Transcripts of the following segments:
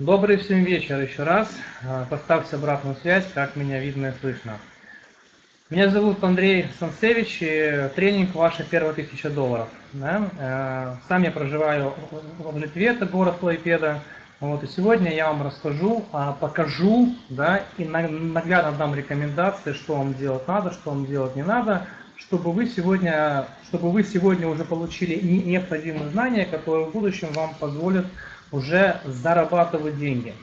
Добрый всем вечер еще раз. А, поставьте обратную связь, как меня видно и слышно. Меня зовут Андрей Сансевич, и тренинг «Ваша первая тысяча долларов». Да? А, сам я проживаю в Литве, это город Клайпеда. Вот, и сегодня я вам расскажу, а, покажу да, и наглядно дам рекомендации, что вам делать надо, что вам делать не надо, чтобы вы сегодня, чтобы вы сегодня уже получили необходимые знания, которые в будущем вам позволят уже зарабатывать деньги.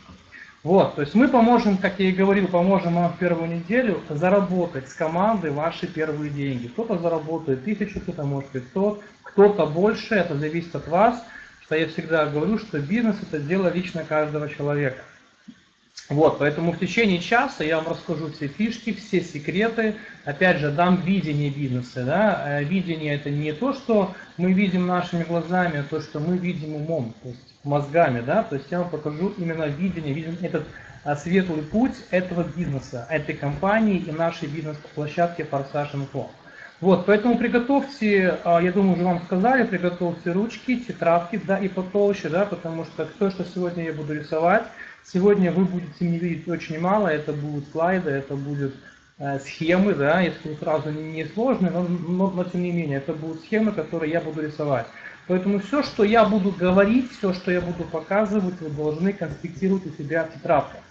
Вот, то есть мы поможем, как я и говорил, поможем вам в первую неделю заработать с командой ваши первые деньги. Кто-то заработает тысячу, кто-то может 500, кто-то больше, это зависит от вас. Что я всегда говорю, что бизнес это дело лично каждого человека. Вот, поэтому в течение часа я вам расскажу все фишки, все секреты. Опять же, дам видение бизнеса. Да? Э, видение это не то, что мы видим нашими глазами, а то, что мы видим умом, то есть мозгами. Да? То есть я вам покажу именно видение, видим этот а, светлый путь этого бизнеса, этой компании и нашей бизнес-площадки Форсаж Info. Вот, поэтому приготовьте, а, я думаю, уже вам сказали, приготовьте ручки, тетрадки, да, и потолще, да, потому что то, что сегодня я буду рисовать, Сегодня вы будете не видеть очень мало, это будут слайды, это будут э, схемы, да, если сразу не сложные, но, но, но тем не менее, это будут схемы, которые я буду рисовать. Поэтому все, что я буду говорить, все, что я буду показывать, вы должны конспектировать у себя в тетрадках.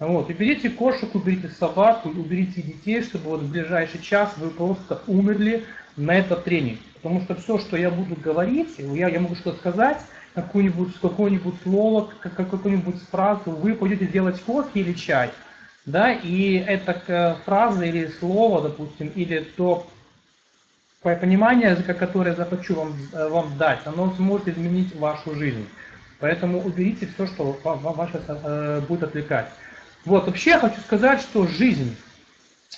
Вот, уберите кошек, уберите собаку, уберите детей, чтобы вот в ближайший час вы просто умерли на этот тренинг. Потому что все, что я буду говорить, я, я могу что-то сказать, какое-нибудь какое слово, какую-нибудь фразу, вы пойдете делать кофе или чай, да, и эта фраза или слово, допустим, или то понимание, которое захочу вам, э, вам дать, оно сможет изменить вашу жизнь. Поэтому уберите все, что сейчас э, будет отвлекать. Вот, вообще я хочу сказать, что жизнь,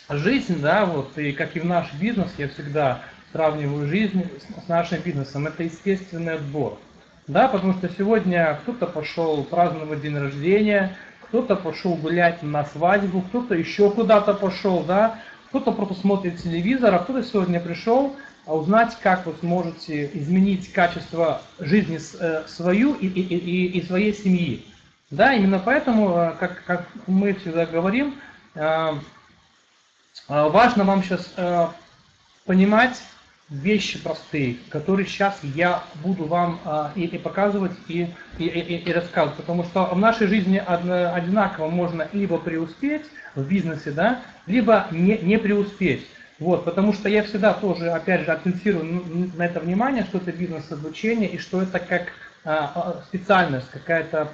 жизнь, да, вот, и как и в наш бизнес, я всегда сравниваю жизнь с нашим бизнесом, это естественный отбор. Да, потому что сегодня кто-то пошел праздновать день рождения, кто-то пошел гулять на свадьбу, кто-то еще куда-то пошел, да, кто-то просто смотрит телевизор, а кто-то сегодня пришел а узнать, как вы сможете изменить качество жизни э, свою и, и, и, и своей семьи. Да, именно поэтому, э, как, как мы всегда говорим, э, важно вам сейчас понимать, вещи простые, которые сейчас я буду вам а, и, и показывать, и, и, и, и рассказывать. Потому что в нашей жизни одинаково можно либо преуспеть в бизнесе, да, либо не, не преуспеть. Вот, потому что я всегда тоже, опять же, акцентирую на это внимание, что это бизнес-обучение и что это как а, а специальность, какая-то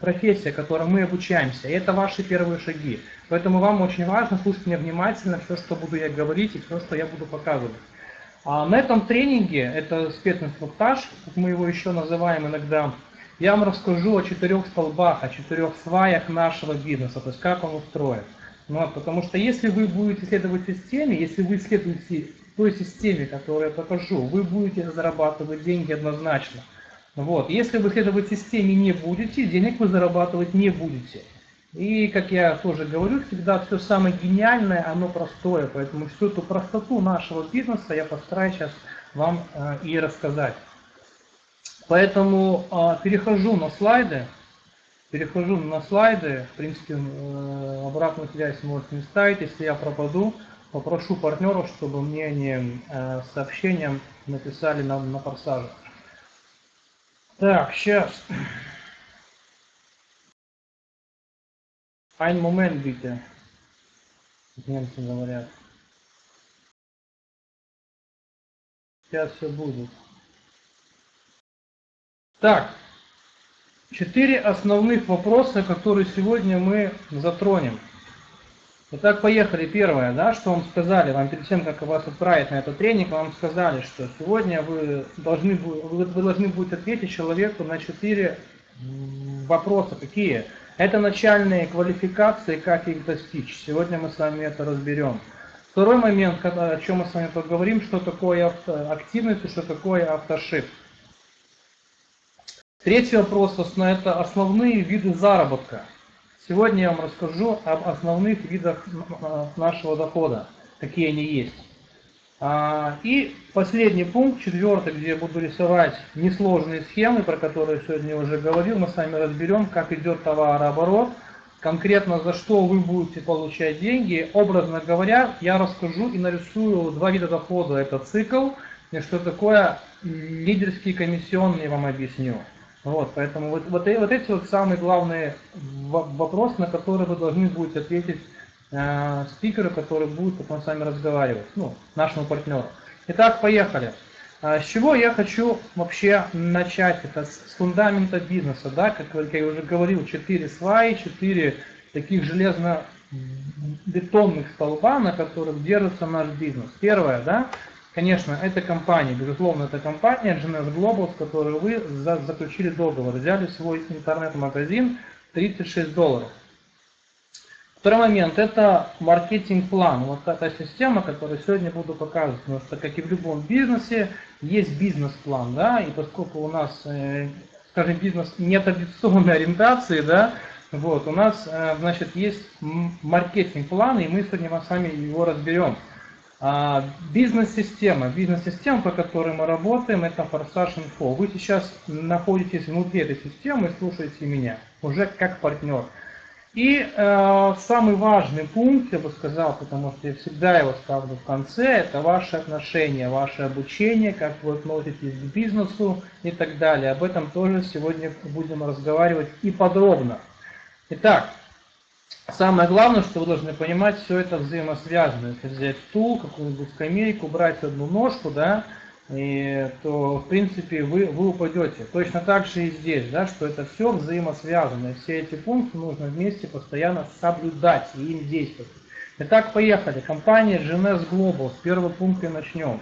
профессия, которой мы обучаемся. Это ваши первые шаги. Поэтому вам очень важно слушать меня внимательно все, что буду я говорить и все, что я буду показывать. А на этом тренинге, это специнструктаж, как мы его еще называем иногда, я вам расскажу о четырех столбах, о четырех сваях нашего бизнеса, то есть как он устроен. Ну, потому что если вы будете следовать системе, если вы следуете той системе, которую я покажу, вы будете зарабатывать деньги однозначно. Вот. Если вы следовать системе не будете, денег вы зарабатывать не будете. И, как я тоже говорю, всегда все самое гениальное, оно простое. Поэтому всю эту простоту нашего бизнеса я постараюсь сейчас вам э, и рассказать. Поэтому э, перехожу на слайды. Перехожу на слайды. В принципе, э, обратную связь можете не ставить. Если я пропаду, попрошу партнеров, чтобы мне не э, сообщением написали на, на форсаже. Так, сейчас. Ein Moment bitte. Немцы говорят. Сейчас все будет. Так, четыре основных вопроса, которые сегодня мы затронем. Итак, поехали. Первое, да, что вам сказали, вам перед тем, как вас отправить на этот тренинг, вам сказали, что сегодня вы должны, вы, вы должны будете ответить человеку на четыре вопроса. Какие? Это начальные квалификации, как их достичь. Сегодня мы с вами это разберем. Второй момент, о чем мы с вами поговорим, что такое активность и что такое автошип. Третий вопрос, это основные виды заработка. Сегодня я вам расскажу об основных видах нашего дохода, какие они есть. А, и последний пункт, четвертый, где я буду рисовать несложные схемы, про которые сегодня уже говорил, мы с вами разберем, как идет товарооборот, конкретно за что вы будете получать деньги. Образно говоря, я расскажу и нарисую два вида дохода. Это цикл, и что такое лидерские комиссионные, вам объясню. Вот, поэтому вот, вот, вот эти вот самые главные вопросы, на которые вы должны будете ответить э, спикеру, который будет потом с вами разговаривать, ну, нашему партнеру. Итак, поехали. А, с чего я хочу вообще начать? Это с фундамента бизнеса, да, как я уже говорил, 4 сваи, 4 таких железно-бетонных столба, на которых держится наш бизнес. Первое, да, конечно, это компания, безусловно, это компания GNS Global, с которой вы заключили договор, взяли свой интернет-магазин 36 долларов. Второй момент – это маркетинг-план. Вот эта система, которую сегодня буду показывать. Потому что, как и в любом бизнесе, есть бизнес-план. Да? И поскольку у нас, э, скажем, бизнес нетрадиционной ориентации, да, вот, у нас, э, значит, есть маркетинг-план, и мы сегодня с вами его разберем. А, бизнес-система. Бизнес-система, по которой мы работаем, это Форсаж Инфо. Вы сейчас находитесь внутри этой системы и слушаете меня, уже как партнер. И э, самый важный пункт, я бы сказал, потому что я всегда его ставлю в конце, это ваши отношения, ваше обучение, как вы относитесь к бизнесу и так далее. Об этом тоже сегодня будем разговаривать и подробно. Итак, самое главное, что вы должны понимать, все это взаимосвязано. Если взять стул, какую-нибудь скамейку, брать одну ножку, да, и, то в принципе вы, вы упадете. Точно так же и здесь, да, что это все взаимосвязано. Все эти пункты нужно вместе постоянно соблюдать и им действовать. Итак, поехали. Компания GNS Global. С первого пункта начнем.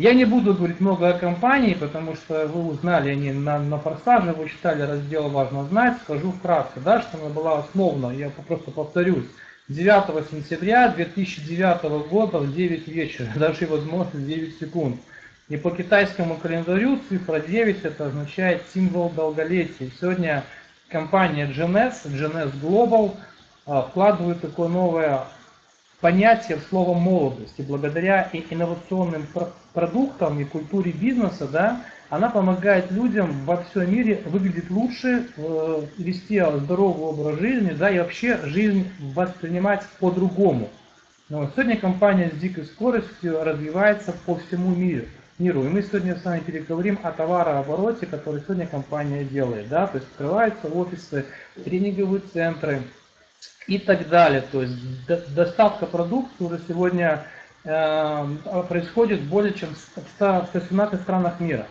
Я не буду говорить много о компании, потому что вы узнали они на, на форсаже, вы читали раздел «Важно знать». Скажу вкратце, да, что она была основана, я просто повторюсь, 9 сентября 2009 года в 9 вечера, даже возможно 9 секунд. И по китайскому календарю цифра 9 это означает символ долголетия. Сегодня компания GNS, GNS Global а, вкладывает такое новое понятие в слово молодость. И благодаря инновационным продуктам и культуре бизнеса, да, она помогает людям во всем мире выглядеть лучше, э, вести здоровый образ жизни, да, и вообще жизнь воспринимать по-другому. Но сегодня компания с дикой скоростью развивается по всему миру миру. И мы сегодня с вами переговорим о товарообороте, который сегодня компания делает. Да? То есть открываются офисы, тренинговые центры и так далее. То есть доставка продукции уже сегодня э, происходит более чем в 117 странах мира.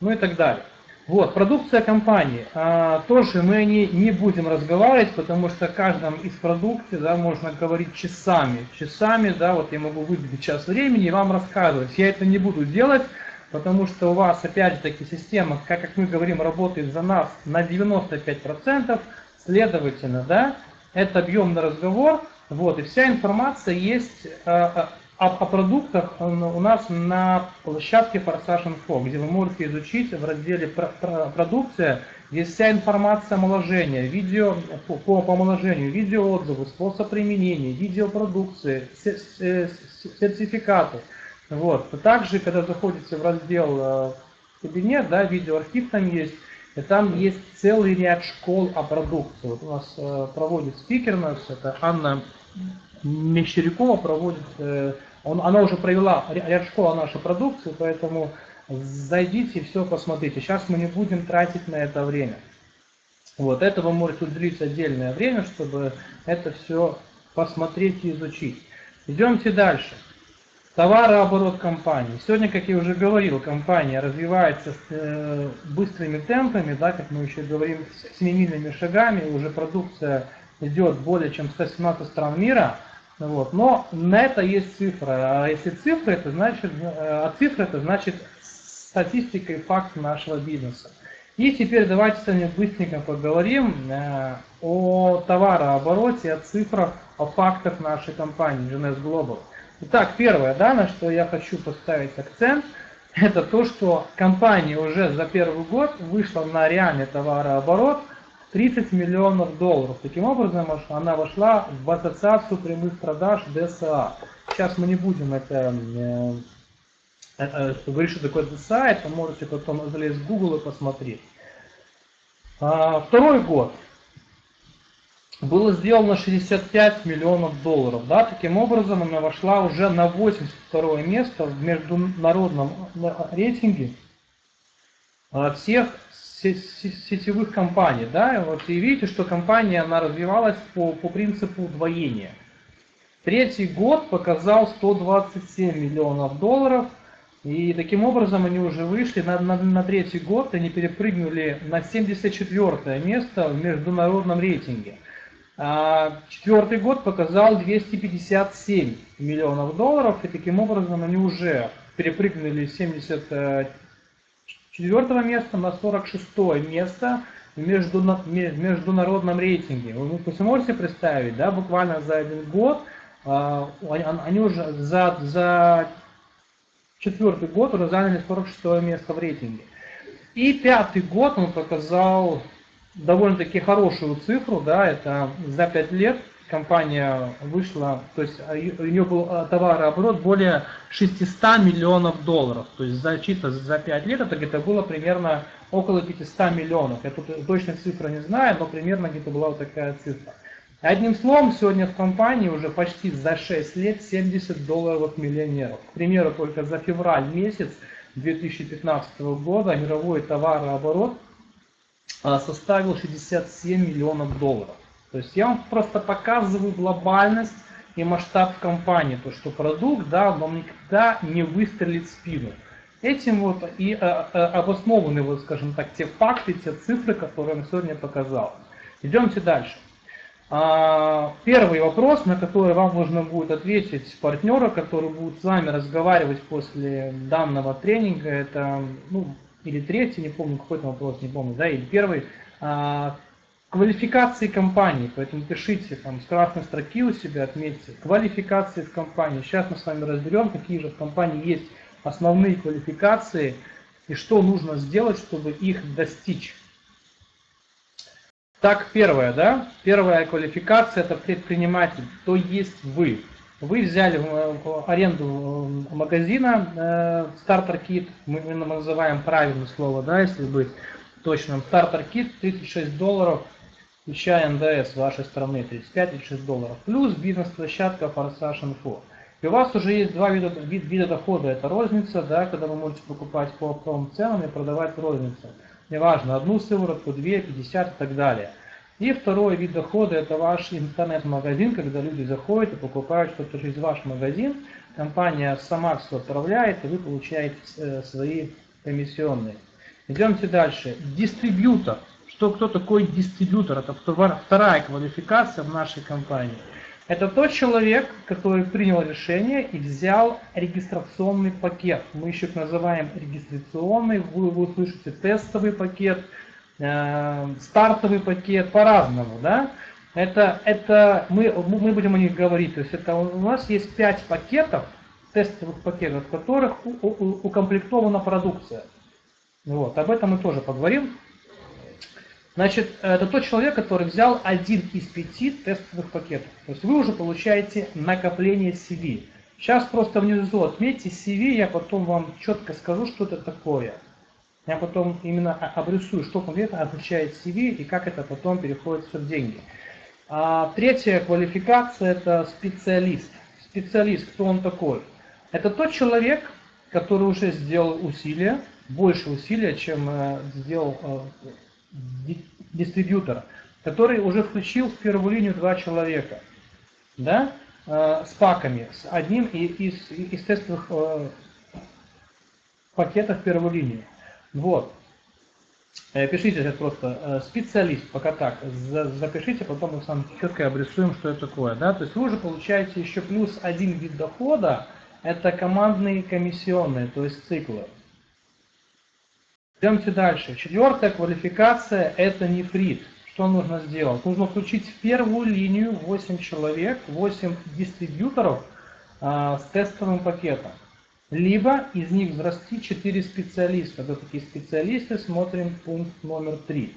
Ну и так далее. Вот, продукция компании. А, тоже мы о ней не будем разговаривать, потому что о каждом из продуктов да, можно говорить часами. Часами, да, вот я могу выделить час времени и вам рассказывать. Я это не буду делать, потому что у вас, опять же таки, система, как, как мы говорим, работает за нас на 95%. Следовательно, да, это объемный разговор, вот, и вся информация есть а, а, о, о продуктах у нас на площадке Форсаж Info, где вы можете изучить в разделе «Продукция» есть вся информация омоложения, видео по, по омоложению, видеоотзывы, способ применения, видеопродукции, сертификаты. Вот. Также, когда заходите в раздел э, кабинет, да, видеоархив там есть, и там есть целый ряд школ о продукции. Вот у нас э, проводит спикер у нас, это Анна Мещерякова проводит э, он, она уже провела ряд школ о нашей продукции, поэтому зайдите и все посмотрите. Сейчас мы не будем тратить на это время. Вот, этого может уделить отдельное время, чтобы это все посмотреть и изучить. Идемте дальше. Товарооборот компании. Сегодня, как я уже говорил, компания развивается с э, быстрыми темпами, да, как мы еще говорим, с семимильными шагами, уже продукция идет более чем 117 стран мира – вот. Но на это есть цифра. А если цифры, это значит, э, а цифра это значит статистика и факт нашего бизнеса. И теперь давайте с вами быстренько поговорим э, о товарообороте, о цифрах, о фактах нашей компании GNS Global. Итак, первое, да, на что я хочу поставить акцент, это то, что компания уже за первый год вышла на реальный товарооборот – 30 миллионов долларов. Таким образом, она вошла в ассоциацию прямых продаж ДСА. сейчас мы не будем это э, э, говорить, что такое сайт, вы можете потом залезть в Google и посмотреть. А, второй год было сделано 65 миллионов долларов. Да? Таким образом, она вошла уже на 82 место в международном рейтинге а, всех сетевых компаний. Да? Вот и видите, что компания она развивалась по, по принципу удвоения. Третий год показал 127 миллионов долларов. И таким образом они уже вышли на, на, на третий год, они перепрыгнули на 74 место в международном рейтинге. А четвертый год показал 257 миллионов долларов, и таким образом они уже перепрыгнули с 74 места на 46 место в международном рейтинге. Вы, можете представить, да, буквально за один год а, они уже за, за четвертый год уже заняли 46 место в рейтинге. И пятый год он показал довольно-таки хорошую цифру, да, это за 5 лет компания вышла, то есть а, у нее был а, товарооборот более 600 миллионов долларов, то есть за чисто за 5 лет это где-то было примерно около 500 миллионов. Я тут точно цифры не знаю, но примерно где-то была вот такая цифра. Одним словом, сегодня в компании уже почти за 6 лет 70 долларов миллионеров. К примеру, только за февраль месяц 2015 года мировой товарооборот составил 67 миллионов долларов. То есть я вам просто показываю глобальность и масштаб компании, то что продукт, да, вам никогда не выстрелит в спину. Этим вот и а, а, обоснованы, вот, скажем так, те факты, те цифры, которые я сегодня показал. Идемте дальше. А, первый вопрос, на который вам нужно будет ответить партнера, который будет с вами разговаривать после данного тренинга, это ну, или третий, не помню, какой-то вопрос, не помню, да, или первый, а, квалификации компании, поэтому пишите там с красной строки у себя, отметьте, квалификации в компании. Сейчас мы с вами разберем, какие же в компании есть основные квалификации и что нужно сделать, чтобы их достичь. Так, первое, да, первая квалификация это предприниматель, то есть вы. Вы взяли в аренду э, магазина э, стартер кит, мы называем правильное слово, да, если быть точным. Стартер кит 36 долларов, включая НДС вашей страны 35-36 долларов. Плюс бизнес-площадка Форсаж Info. И у вас уже есть два вида, вид, вида дохода. Это розница, да, когда вы можете покупать по оптовым ценам и продавать розницу. Неважно, одну сыворотку, две, 50 и так далее. И второй вид дохода это ваш интернет-магазин, когда люди заходят и покупают что-то через ваш магазин. Компания сама все отправляет, и вы получаете э, свои комиссионные. Идемте дальше. Дистрибьютор. Что, кто такой дистрибьютор? Это вторая квалификация в нашей компании. Это тот человек, который принял решение и взял регистрационный пакет. Мы еще называем регистрационный, вы, вы услышите тестовый пакет, стартовый пакет, по-разному, да. Это, это мы, мы будем о них говорить. То есть это у нас есть 5 пакетов, тестовых пакетов, в которых укомплектована продукция. Вот, об этом мы тоже поговорим. Значит, это тот человек, который взял один из пяти тестовых пакетов. То есть вы уже получаете накопление CV. Сейчас просто внизу отметьте CV, я потом вам четко скажу, что это такое. Я потом именно обрисую, что конкретно означает CV и как это потом переходит в деньги. А третья квалификация – это специалист. Специалист, кто он такой? Это тот человек, который уже сделал усилия, больше усилия, чем э, сделал э, дистрибьютор, который уже включил в первую линию два человека, да, э, с паками, с одним из, из тестовых пакетов первую линию. Вот. Э, пишите это просто э, специалист, пока так, запишите, потом мы с вами четко обрисуем, что это такое. Да? То есть вы уже получаете еще плюс один вид дохода, это командные комиссионные, то есть циклы. Идемте дальше. Четвертая квалификация – это нефрит. Что нужно сделать? Нужно включить в первую линию 8 человек, 8 дистрибьюторов а, с тестовым пакетом. Либо из них взрасти 4 специалиста. Кто такие специалисты? Смотрим пункт номер 3.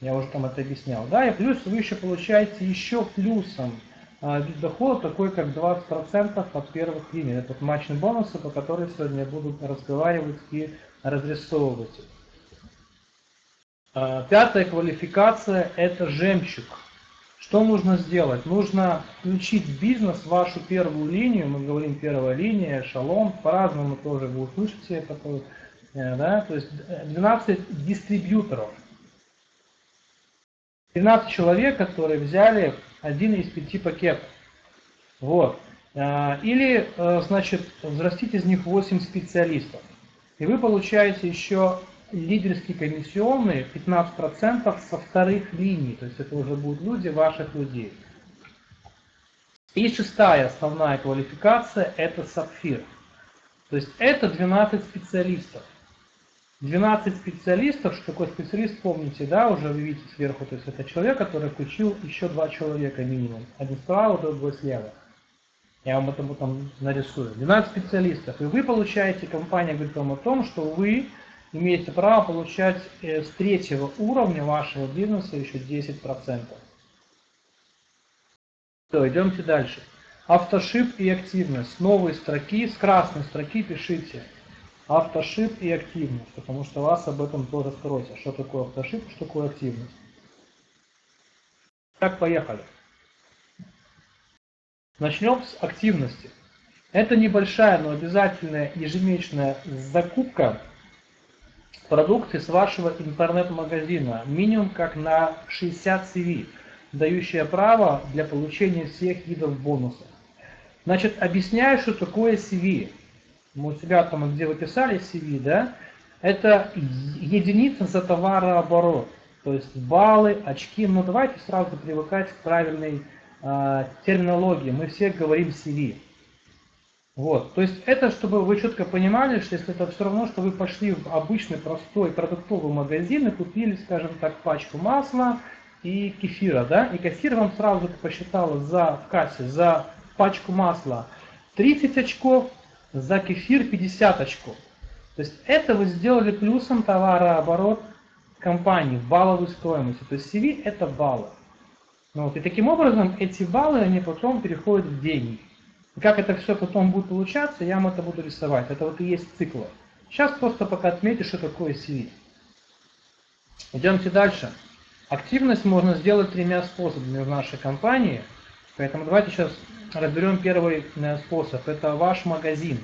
Я уже там это объяснял. Да, и плюс вы еще получаете еще плюсом а, вид дохода такой, как 20% от первых линий. Это матчные бонусы, по которым сегодня я буду разговаривать и разрисовывать. А, пятая квалификация – это жемчуг. Что нужно сделать? Нужно включить в бизнес вашу первую линию, мы говорим первая линия, эшелон, по-разному тоже вы услышите это, э, да, то есть 12 э, дистрибьюторов. 13 человек, которые взяли один из пяти пакетов. Вот. А, или, э, значит, взрастить из них 8 специалистов. И вы получаете еще лидерские комиссионные 15% со вторых линий. То есть это уже будут люди ваших людей. И шестая основная квалификация – это сапфир. То есть это 12 специалистов. 12 специалистов, что такое специалист, помните, да, уже вы видите сверху, то есть это человек, который включил еще два человека минимум. Один справа, другой слева. Я вам это потом нарисую. 12 специалистов. И вы получаете, компания говорит вам о том, что вы имеете право получать э, с третьего уровня вашего бизнеса еще 10%. Все, идемте дальше. Автошип и активность. С новой строки, с красной строки пишите автошип и активность, потому что вас об этом тоже спросят. Что такое автошип, что такое активность. Так, поехали. Начнем с активности. Это небольшая, но обязательная ежемесячная закупка продукции с вашего интернет-магазина, минимум как на 60 CV, дающая право для получения всех видов бонусов. Значит, объясняю, что такое CV мы у себя там, где вы писали CV, да, это единица за товарооборот. То есть баллы, очки. Ну давайте сразу привыкать к правильной э, терминологии. Мы все говорим CV. Вот. То есть это, чтобы вы четко понимали, что если это все равно, что вы пошли в обычный простой продуктовый магазин и купили, скажем так, пачку масла и кефира, да, и кассир вам сразу посчитала за, в кассе за пачку масла 30 очков, за кефир 50 очков. То есть это вы сделали плюсом товарооборот компании балловой стоимости. То есть CV это баллы. Ну, вот, и таким образом эти баллы, они потом переходят в деньги. Как это все потом будет получаться, я вам это буду рисовать. Это вот и есть циклы. Сейчас просто пока отметьте, что такое CV. Идемте дальше. Активность можно сделать тремя способами в нашей компании. Поэтому давайте сейчас разберем первый э, способ. Это ваш магазин.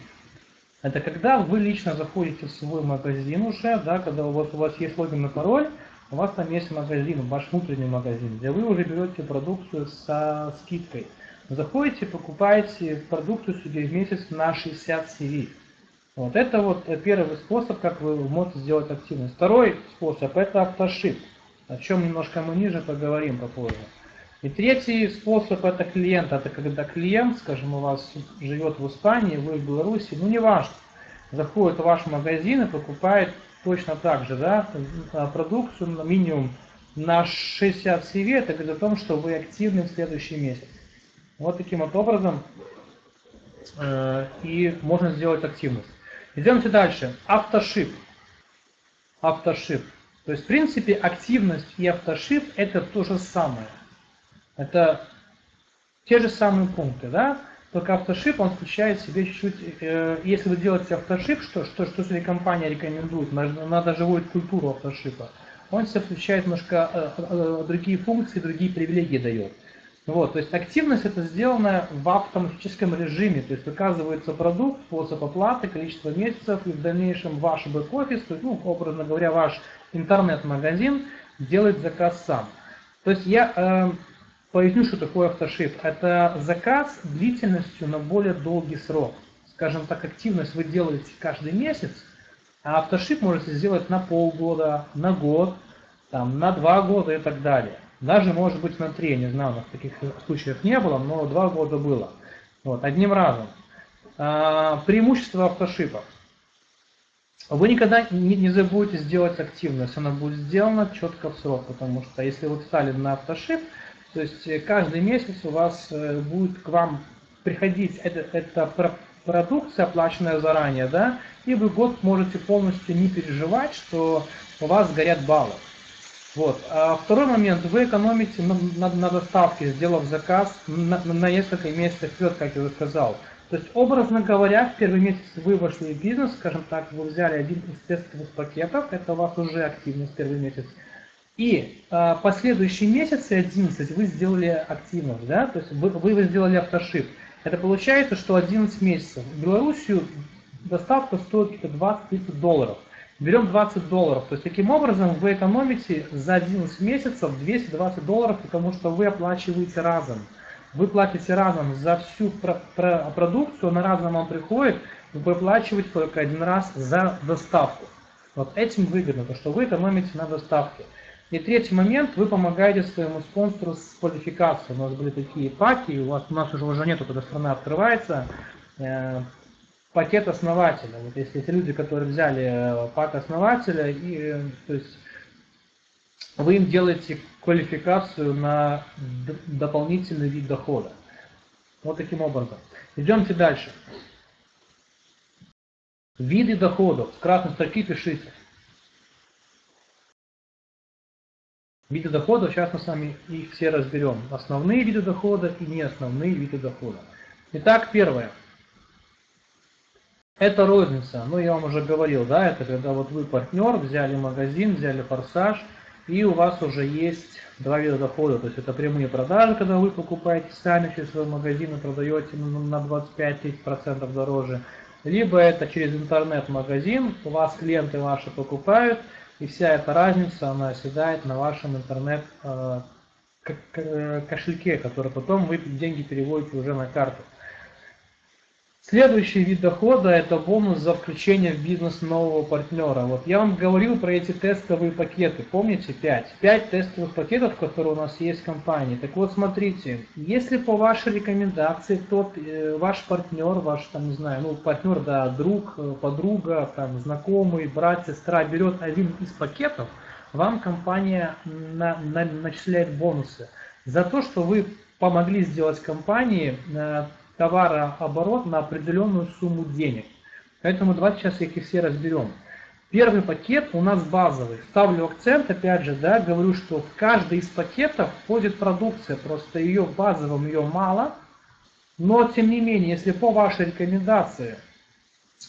Это когда вы лично заходите в свой магазин уже, да, когда у вас, у вас есть логин и пароль, у вас там есть магазин, ваш внутренний магазин, где вы уже берете продукцию со скидкой. Заходите, покупаете продукцию себе в месяц на 60 CV. Вот это вот первый способ, как вы можете сделать активность. Второй способ это автошип, о чем немножко мы ниже поговорим попозже. И третий способ это клиент. Это когда клиент, скажем, у вас живет в Испании, вы в Беларуси, ну не важно, заходит в ваш магазин и покупает точно так же да, продукцию на минимум на 60 CV, это говорит о том, что вы активны в следующий месяц. Вот таким вот образом э, и можно сделать активность. Идемте дальше. Автошип. Автошип. То есть, в принципе, активность и автошип это то же самое. Это те же самые пункты, да? Только автошип, он включает в себе чуть-чуть, э, если вы делаете автошип, что, что, что себе компания рекомендует, она даже вводит культуру автошипа, он себе включает немножко э, э, другие функции, другие привилегии дает. Вот, то есть активность это сделано в автоматическом режиме, то есть выказывается продукт, способ оплаты, количество месяцев, и в дальнейшем ваш бэк-офис, ну, образно говоря, ваш интернет-магазин делает заказ сам. То есть я э, Поясню, что такое автошип. Это заказ длительностью на более долгий срок. Скажем так, активность вы делаете каждый месяц, а автошип можете сделать на полгода, на год, там, на два года и так далее. Даже может быть на три, не знаю, у нас таких случаев не было, но два года было. Вот, одним разом. А, преимущество автошипа. Вы никогда не, не забудете сделать активность, она будет сделана четко в срок, потому что если вы встали на автошип, то есть э, каждый месяц у вас э, будет к вам приходить эта, эта продукция, оплаченная заранее, да, и вы год можете полностью не переживать, что у вас горят баллы. Вот. А второй момент, вы экономите на, на, на доставке, сделав заказ на, на несколько месяцев вперед, как я уже сказал. То есть, образно говоря, в первый месяц вы вошли в бизнес, скажем так, вы взяли один из тестовых пакетов, это у вас уже активность первый месяц, и э, последующие месяцы, 11, вы сделали активность, да, то есть вы, вы сделали автошип. Это получается, что 11 месяцев. В Белоруссию доставка стоит 20-30 долларов. Берем 20 долларов. То есть таким образом вы экономите за 11 месяцев 220 долларов, потому что вы оплачиваете разом. Вы платите разом за всю про про продукцию, она разом вам приходит, вы выплачиваете только один раз за доставку. Вот этим выгодно, то что вы экономите на доставке. И третий момент, вы помогаете своему спонсору с квалификацией. У нас были такие паки, у, вас, у нас уже уже нету, когда страна открывается, э, пакет основателя. Вот если эти люди, которые взяли э, пак основателя, и, э, то есть вы им делаете квалификацию на дополнительный вид дохода. Вот таким образом. Идемте дальше. Виды доходов. С красной строки пишите. Виды дохода, сейчас мы с вами их все разберем. Основные виды дохода и не основные виды дохода. Итак, первое. Это розница. Ну, я вам уже говорил, да, это когда вот вы партнер, взяли магазин, взяли форсаж, и у вас уже есть два вида дохода. То есть это прямые продажи, когда вы покупаете сами через свой магазин и продаете на 25-30% дороже. Либо это через интернет-магазин, у вас клиенты ваши покупают, и вся эта разница, она оседает на вашем интернет-кошельке, э, который потом вы деньги переводите уже на карту. Следующий вид дохода – это бонус за включение в бизнес нового партнера. Вот я вам говорил про эти тестовые пакеты, помните 5? 5 тестовых пакетов, которые у нас есть в компании. Так вот, смотрите, если по вашей рекомендации тот э, ваш партнер, ваш, там, не знаю, ну, партнер, да, друг, э, подруга, там, знакомый, брат, сестра берет один из пакетов, вам компания на, на, начисляет бонусы за то, что вы помогли сделать компании э, товарооборот на определенную сумму денег. Поэтому давайте сейчас их все разберем. Первый пакет у нас базовый. Ставлю акцент, опять же, да, говорю, что в каждый из пакетов входит продукция, просто ее базовым ее мало. Но, тем не менее, если по вашей рекомендации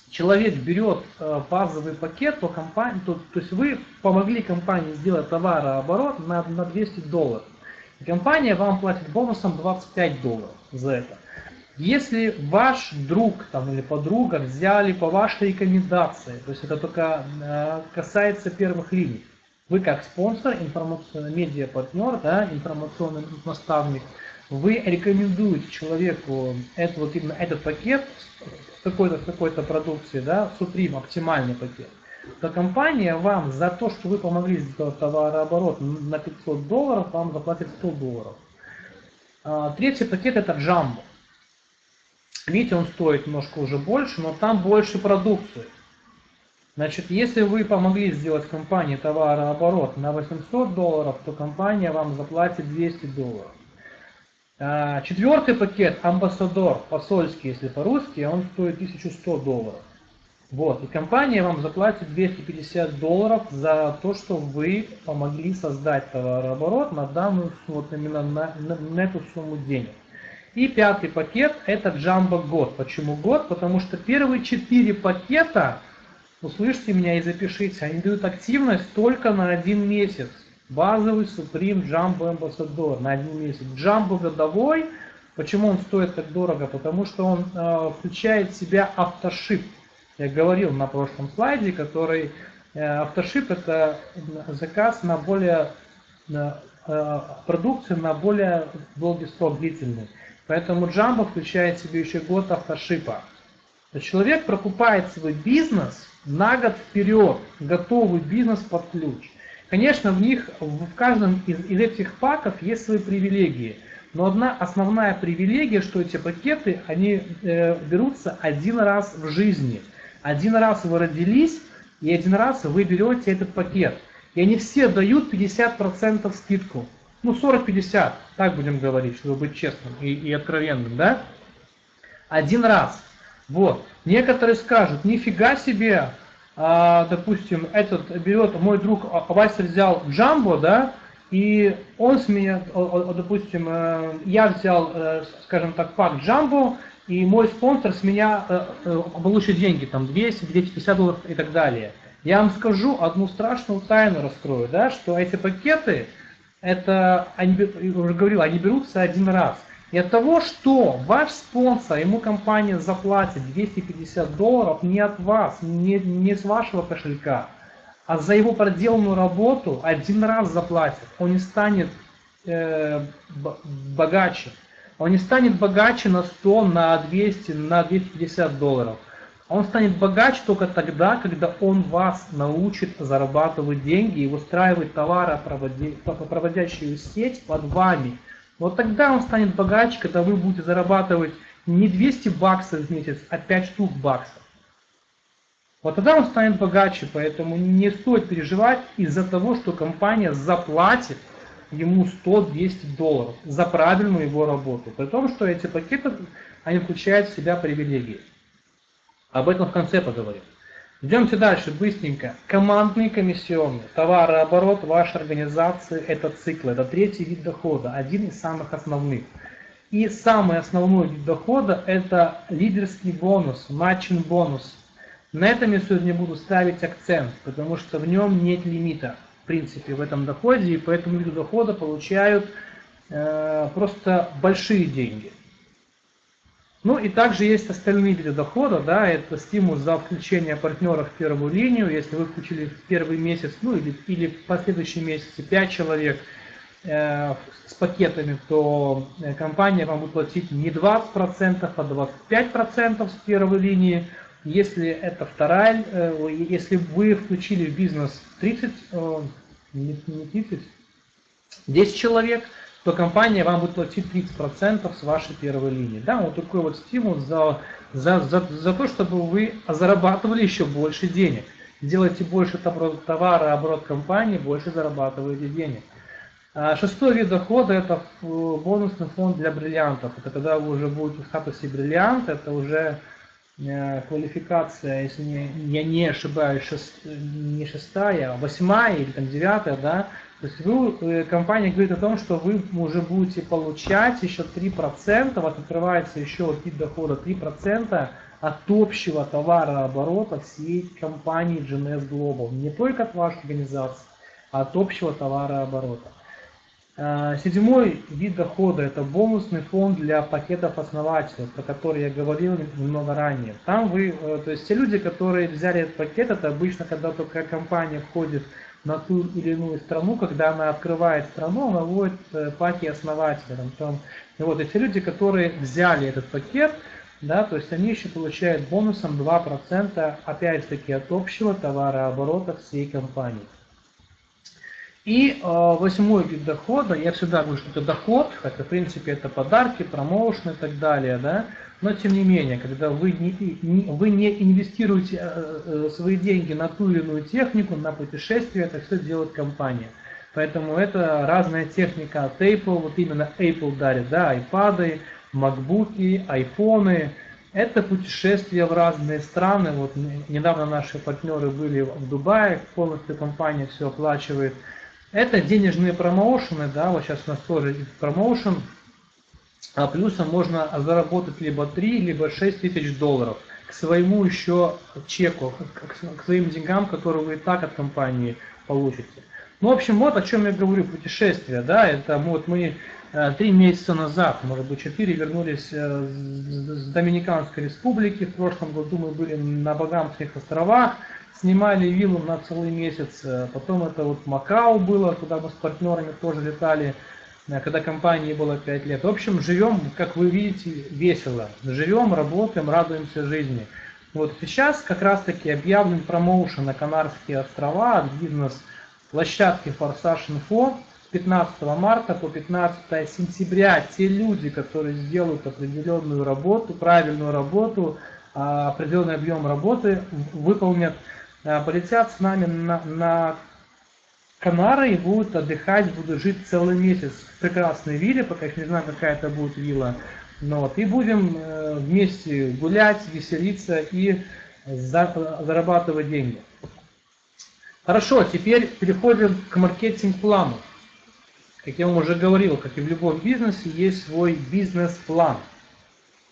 человек берет э, базовый пакет, то, компания, то, то есть вы помогли компании сделать товарооборот на, на 200 долларов. И компания вам платит бонусом 25 долларов за это. Если ваш друг там, или подруга взяли по вашей рекомендации, то есть это только э, касается первых линий, вы как спонсор, информационный медиа-партнер, да, информационный наставник, вы рекомендуете человеку это, вот именно этот пакет с какой-то какой продукции, да, Supreme, оптимальный пакет, то компания вам за то, что вы помогли сделать товарооборот на 500 долларов, вам заплатит 100 долларов. А, третий пакет это Jumbo. Видите, он стоит немножко уже больше, но там больше продукции. Значит, если вы помогли сделать компании товарооборот на 800 долларов, то компания вам заплатит 200 долларов. А, четвертый пакет, амбассадор, посольский, если по-русски, он стоит 1100 долларов. Вот, и компания вам заплатит 250 долларов за то, что вы помогли создать товарооборот на данную, вот именно на, на, на эту сумму денег. И пятый пакет это Jumbo год. Почему год? Потому что первые четыре пакета, услышьте меня и запишите, они дают активность только на один месяц. Базовый Supreme Jumbo Ambassador на один месяц. Jumbo годовой, почему он стоит так дорого? Потому что он э, включает в себя автошип. Я говорил на прошлом слайде, который э, автошип это заказ на более э, продукцию на более долгий срок длительный. Поэтому Джамбо включает в себе еще год автошипа. Человек прокупает свой бизнес на год вперед, готовый бизнес под ключ. Конечно, в них, в каждом из, из этих паков есть свои привилегии. Но одна основная привилегия, что эти пакеты, они э, берутся один раз в жизни. Один раз вы родились, и один раз вы берете этот пакет. И они все дают 50% скидку ну 40-50, так будем говорить, чтобы быть честным и, и откровенным, да? Один раз. Вот. Некоторые скажут, нифига себе, а, допустим, этот берет, мой друг Вася взял Джамбо, да, и он с меня, допустим, э, я взял, э, скажем так, пак Джамбо, и мой спонсор с меня э, получит деньги, там 200, 250 долларов и так далее. Я вам скажу одну страшную тайну раскрою, да, что эти пакеты, это, они, уже говорил, они берутся один раз. И от того, что ваш спонсор, ему компания заплатит 250 долларов не от вас, не, не с вашего кошелька, а за его проделанную работу один раз заплатит. Он не станет э, богаче. Он не станет богаче на 100, на 200, на 250 долларов. Он станет богаче только тогда, когда он вас научит зарабатывать деньги и устраивать товаропроводящую сеть под вами. Вот тогда он станет богаче, когда вы будете зарабатывать не 200 баксов в месяц, а 5 штук баксов. Вот тогда он станет богаче, поэтому не стоит переживать из-за того, что компания заплатит ему 100-200 долларов за правильную его работу. При том, что эти пакеты, они включают в себя привилегии. Об этом в конце поговорим. Идемте дальше, быстренько. Командный комиссионный. Товарооборот вашей организации – это цикл, это третий вид дохода, один из самых основных. И самый основной вид дохода – это лидерский бонус, матчинг бонус. На этом я сегодня буду ставить акцент, потому что в нем нет лимита, в принципе, в этом доходе, и по этому виду дохода получают э, просто большие деньги. Ну и также есть остальные виды дохода, да, это стимул за включение партнера в первую линию, если вы включили в первый месяц, ну или, или в последующие месяцы 5 человек э, с пакетами, то э, компания вам будет платить не 20%, а 25% с первой линии. Если это вторая, э, если вы включили в бизнес 30, э, не 30, 10 человек, то компания вам будет платить 30% с вашей первой линии. Да, вот такой вот стимул за, за, за, за то, чтобы вы зарабатывали еще больше денег. Делайте больше товара, оборот компании, больше зарабатываете денег. А шестой вид дохода – это бонусный фонд для бриллиантов. Это когда вы уже будете в статусе бриллиант, это уже э, квалификация, если я не ошибаюсь, шест, не шестая, а восьмая или там девятая, да, то есть вы, э, компания говорит о том, что вы уже будете получать еще 3%, вас открывается еще вот вид дохода 3% от общего товарооборота всей компании GNS Global. Не только от вашей организации, а от общего товарооборота. Э, седьмой вид дохода – это бонусный фонд для пакетов основателей, про который я говорил немного ранее. Там вы, э, то есть те люди, которые взяли этот пакет, это обычно, когда только компания входит в на ту или иную страну, когда она открывает страну, она вводит э, паки основателя. Там, и вот эти люди, которые взяли этот пакет, да, то есть они еще получают бонусом 2% опять-таки от общего товарооборота всей компании. И э, восьмой вид дохода, я всегда говорю, что это доход, хотя в принципе это подарки, промоушен и так далее, да, но тем не менее, когда вы не, не, вы не инвестируете э, э, свои деньги на ту или иную технику, на путешествие, это все делает компания. Поэтому это разная техника от Apple, вот именно Apple дарит, да, iPad, MacBook, iPhone. Это путешествия в разные страны. Вот недавно наши партнеры были в Дубае, полностью компания все оплачивает. Это денежные промоушены, да, вот сейчас у нас тоже промоушен, а плюсом можно заработать либо 3, либо 6 тысяч долларов. К своему еще чеку, к своим деньгам, которые вы и так от компании получите. Ну, в общем, вот о чем я говорю, путешествие, да, это вот мы э, три месяца назад, может быть, четыре, вернулись э, с Доминиканской республики, в прошлом году мы были на Багамских островах, снимали виллу на целый месяц, э, потом это вот Макао было, куда мы с партнерами тоже летали, Э, когда компании было 5 лет. В общем, живем, как вы видите, весело. Живем, работаем, радуемся жизни. Вот сейчас как раз таки объявлен промоушен на Канарские острова от бизнес-площадки Форсаж Инфо с 15 марта по 15 сентября. Те люди, которые сделают определенную работу, правильную работу, а, определенный объем работы выполнят, полетят с нами на, на Канары и будут отдыхать, будут жить целый месяц в прекрасной вилле, пока еще не знаю, какая это будет вилла. Но вот, и будем э, вместе гулять, веселиться и зарабатывать деньги. Хорошо, теперь переходим к маркетинг-плану. Как я вам уже говорил, как и в любом бизнесе, есть свой бизнес-план.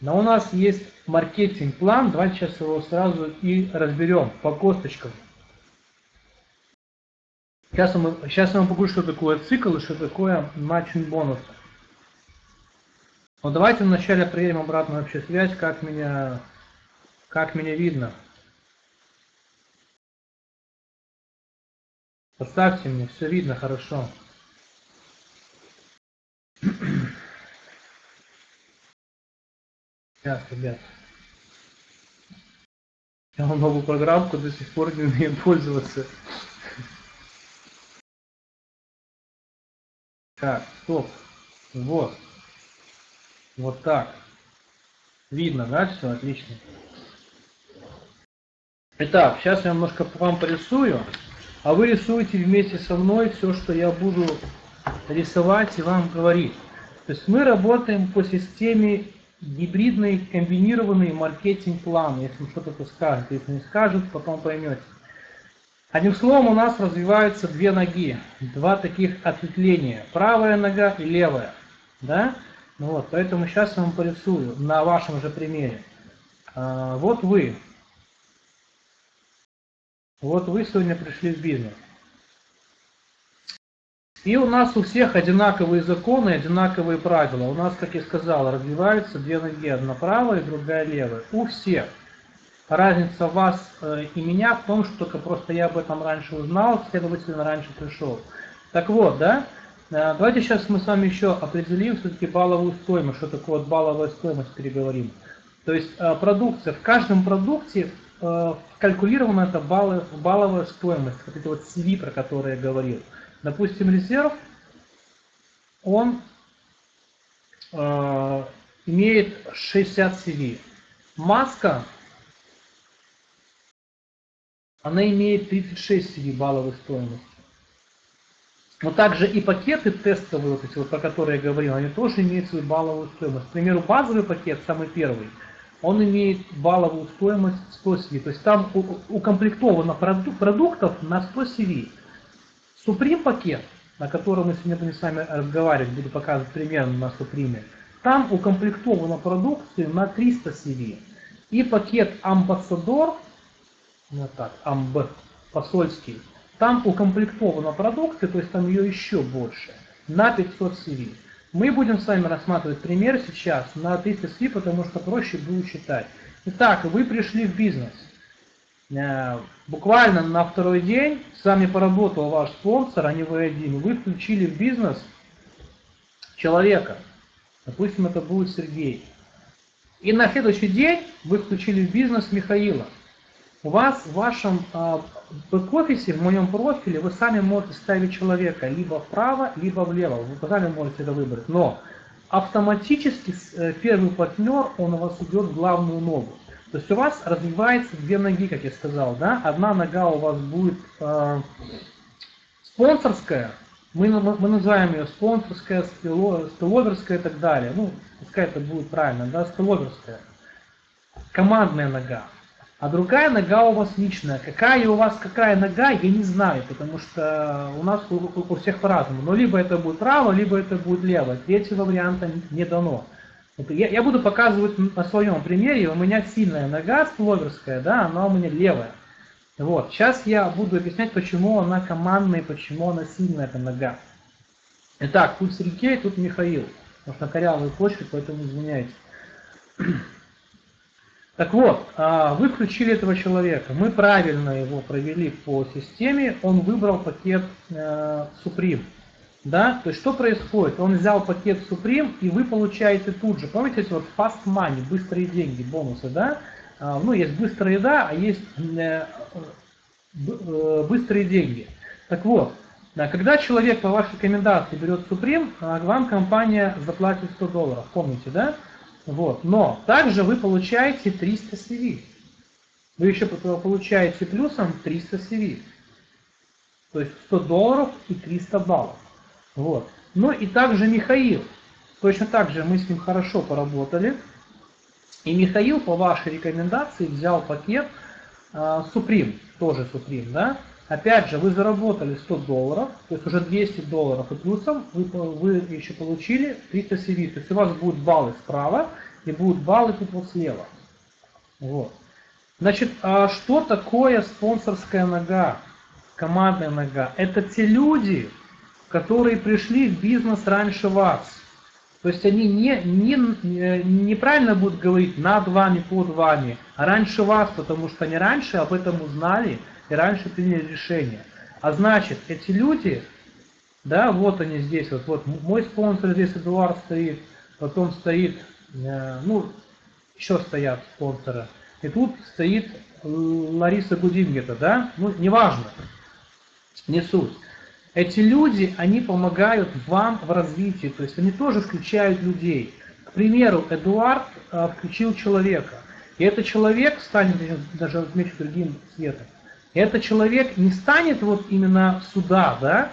Но у нас есть маркетинг-план, давайте сейчас его сразу и разберем по косточкам. Сейчас, мы, сейчас я вам покажу, что такое цикл и что такое матчинг бонусы. Но давайте вначале проверим обратную вообще связь, как меня, как меня видно. Поставьте мне, все видно хорошо. Сейчас, ребят. Я вам новую программку до сих пор не умею пользоваться. Так, стоп. Вот. Вот так. Видно, да, все отлично. Итак, сейчас я немножко вам порисую, а вы рисуете вместе со мной все, что я буду рисовать и вам говорить. То есть мы работаем по системе гибридный комбинированный маркетинг-план, если что-то скажет. Если не скажет, потом поймете. Одним словом, у нас развиваются две ноги, два таких ответвления, правая нога и левая. Да? Ну вот, поэтому сейчас я вам порисую на вашем же примере. А, вот вы. Вот вы сегодня пришли в бизнес. И у нас у всех одинаковые законы, одинаковые правила. У нас, как я сказал, развиваются две ноги, одна правая другая левая. У всех. Разница вас э, и меня в том, что только просто я об этом раньше узнал, следовательно, раньше пришел. Так вот, да, э, давайте сейчас мы с вами еще определим все-таки балловую стоимость, что такое вот балловая стоимость, переговорим. То есть э, продукция, в каждом продукте калькулирована эта балловая стоимость, вот эти вот CV, про которые я говорил. Допустим, резерв, он э, имеет 60 CV. Маска, она имеет 36 CV балловой стоимости. Но также и пакеты тестовые, вот эти вот, про которые я говорил, они тоже имеют свою балловую стоимость. К примеру, базовый пакет, самый первый, он имеет балловую стоимость 100 CV. То есть там укомплектовано продуктов на 100 CV. Supreme пакет, на котором мы сегодня будем с вами разговаривать, буду показывать примерно на Supreme, там укомплектована продукция на 300 CV. И пакет Ambassador, вот так, Amb, посольский, там укомплектована продукция, то есть там ее еще больше, на 500 CV. Мы будем с вами рассматривать пример сейчас на 300 CV, потому что проще будет считать. Итак, вы пришли в бизнес. Э, буквально на второй день с вами поработал ваш спонсор, а не вы один. Вы включили в бизнес человека. Допустим, это будет Сергей. И на следующий день вы включили в бизнес Михаила. У вас в вашем э, бэк-офисе, в моем профиле, вы сами можете ставить человека либо вправо, либо влево. Вы сами можете это выбрать. Но автоматически э, первый партнер, он у вас идет в главную ногу. То есть у вас развивается две ноги, как я сказал, да? Одна нога у вас будет э, спонсорская, мы, мы называем ее спонсорская, стеловерская и так далее. Ну, пускай это будет правильно, да, стеловерская. Командная нога. А другая нога у вас личная. Какая у вас какая нога, я не знаю, потому что у нас у, у всех по-разному. Но либо это будет право, либо это будет лево. Третьего варианта не дано. Я, я буду показывать на своем примере, у меня сильная нога спловерская, да, она у меня левая. Вот, сейчас я буду объяснять, почему она командная, почему она сильная, эта нога. Итак, тут Сергей, тут Михаил. Потому что на корявой почве, поэтому извиняйте. Так вот, а, вы включили этого человека, мы правильно его провели по системе, он выбрал пакет э, Supreme. Да? То есть что происходит? Он взял пакет Supreme, и вы получаете тут же, помните, эти вот fast money, быстрые деньги, бонусы, да? А, ну, есть быстрая еда, а есть э, э, быстрые деньги. Так вот, когда человек по вашей рекомендации берет Supreme, а, вам компания заплатит 100 долларов, помните, да? Вот. Но также вы получаете 300 CV. Вы еще получаете плюсом 300 CV. То есть 100 долларов и 300 баллов. Вот. Ну и также Михаил. Точно так же мы с ним хорошо поработали. И Михаил по вашей рекомендации взял пакет а, Supreme, тоже Supreme, да? Опять же, вы заработали 100 долларов, то есть уже 200 долларов и плюсом вы, вы еще получили 300 CV. То есть у вас будут баллы справа и будут баллы тут вот слева. Вот. Значит, а что такое спонсорская нога, командная нога? Это те люди, которые пришли в бизнес раньше вас. То есть они не, не, неправильно будут говорить над вами, под вами, а раньше вас, потому что они раньше об этом узнали и раньше приняли решение. А значит, эти люди, да, вот они здесь, вот, вот мой спонсор здесь Эдуард стоит, потом стоит, э, ну, еще стоят спонсоры, и тут стоит Лариса Гудингета, да, ну, неважно, не суть. Эти люди, они помогают вам в развитии, то есть они тоже включают людей. К примеру, Эдуард а, включил человека, и этот человек станет, даже отмечу другим цветом, и этот человек не станет вот именно сюда, да,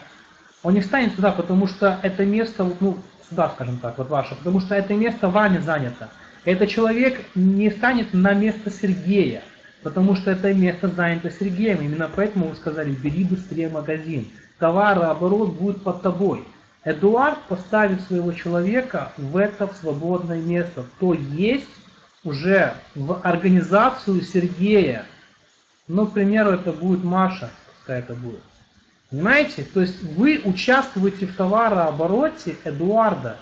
он не станет сюда, потому что это место, ну, сюда, скажем так, вот ваше, потому что это место вами занято. Этот человек не станет на место Сергея, потому что это место занято Сергеем. Именно поэтому вы сказали, бери быстрее магазин товарооборот будет под тобой. Эдуард поставит своего человека в это свободное место, то есть уже в организацию Сергея. Ну, к примеру, это будет Маша, пускай это будет. Понимаете? То есть вы участвуете в товарообороте Эдуарда.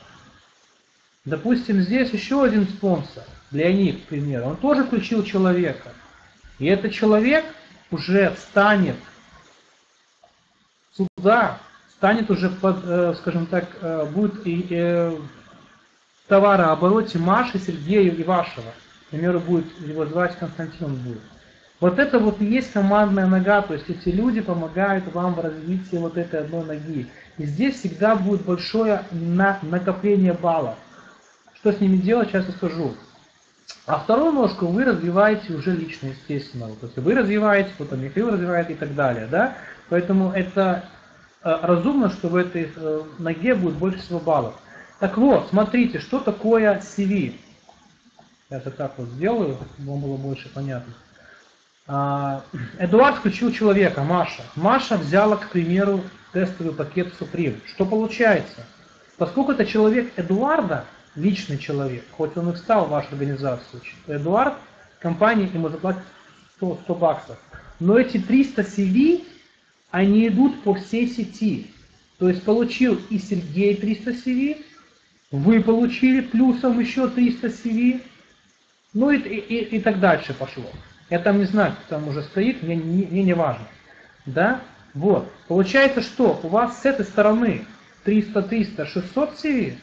Допустим, здесь еще один спонсор, Леонид, к примеру, он тоже включил человека. И этот человек уже станет суда станет уже, под, э, скажем так, э, будет и э, товарообороте Маши, Сергея и вашего. К примеру, будет его звать Константин будет. Вот это вот и есть командная нога, то есть эти люди помогают вам в развитии вот этой одной ноги. И здесь всегда будет большое на накопление баллов. Что с ними делать, сейчас я скажу. А вторую ножку вы развиваете уже лично, естественно. То есть вы развиваете, потом Михаил развивает и так далее. Да? Поэтому это э, разумно, что в этой э, ноге будет больше всего баллов. Так вот, смотрите, что такое CV. Я это так вот сделаю, чтобы вам было больше понятно. А, Эдуард включил человека, Маша. Маша взяла, к примеру, тестовый пакет Supreme. Что получается? Поскольку это человек Эдуарда, личный человек, хоть он и встал в вашу организацию, Эдуард, компания ему заплатит 100, 100 баксов. Но эти 300 CV они идут по всей сети. То есть получил и Сергей 300 CV, вы получили плюсом еще 300 CV, ну и, и, и так дальше пошло. Я там не знаю, кто там уже стоит, мне, не, мне не важно. Да? Вот. Получается, что у вас с этой стороны 300, 300, 600 CV,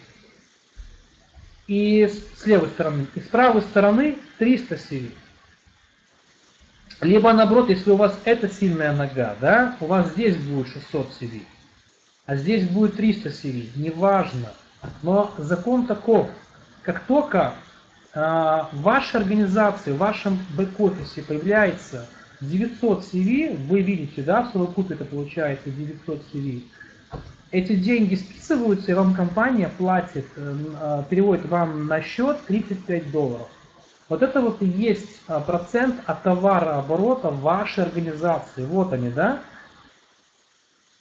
и с левой стороны, и с правой стороны 300 CV. Либо наоборот, если у вас это сильная нога, да, у вас здесь будет 600 CV, а здесь будет 300 CV, неважно. Но закон таков, как только э, в вашей организации, в вашем бэк-офисе появляется 900 CV, вы видите, да, в совокупе это получается 900 CV, эти деньги списываются, и вам компания платит, э, переводит вам на счет 35 долларов. Вот это вот и есть а, процент от товарооборота вашей организации. Вот они, да?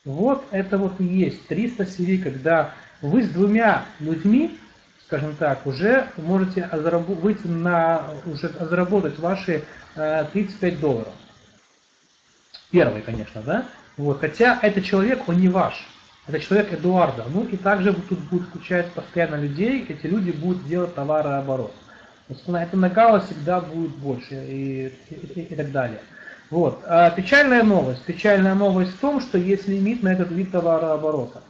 Вот это вот и есть 300 CV, когда вы с двумя людьми, скажем так, уже можете выйти на, уже заработать ваши 35 э, долларов. Первый, конечно, да? Вот, хотя этот человек, он не ваш. Это человек Эдуарда. Ну и также тут будут включать постоянно людей, эти люди будут делать товарооборот. Это накала всегда будет больше и, и, и так далее. Вот. А печальная новость. Печальная новость в том, что есть лимит на этот вид товарооборота.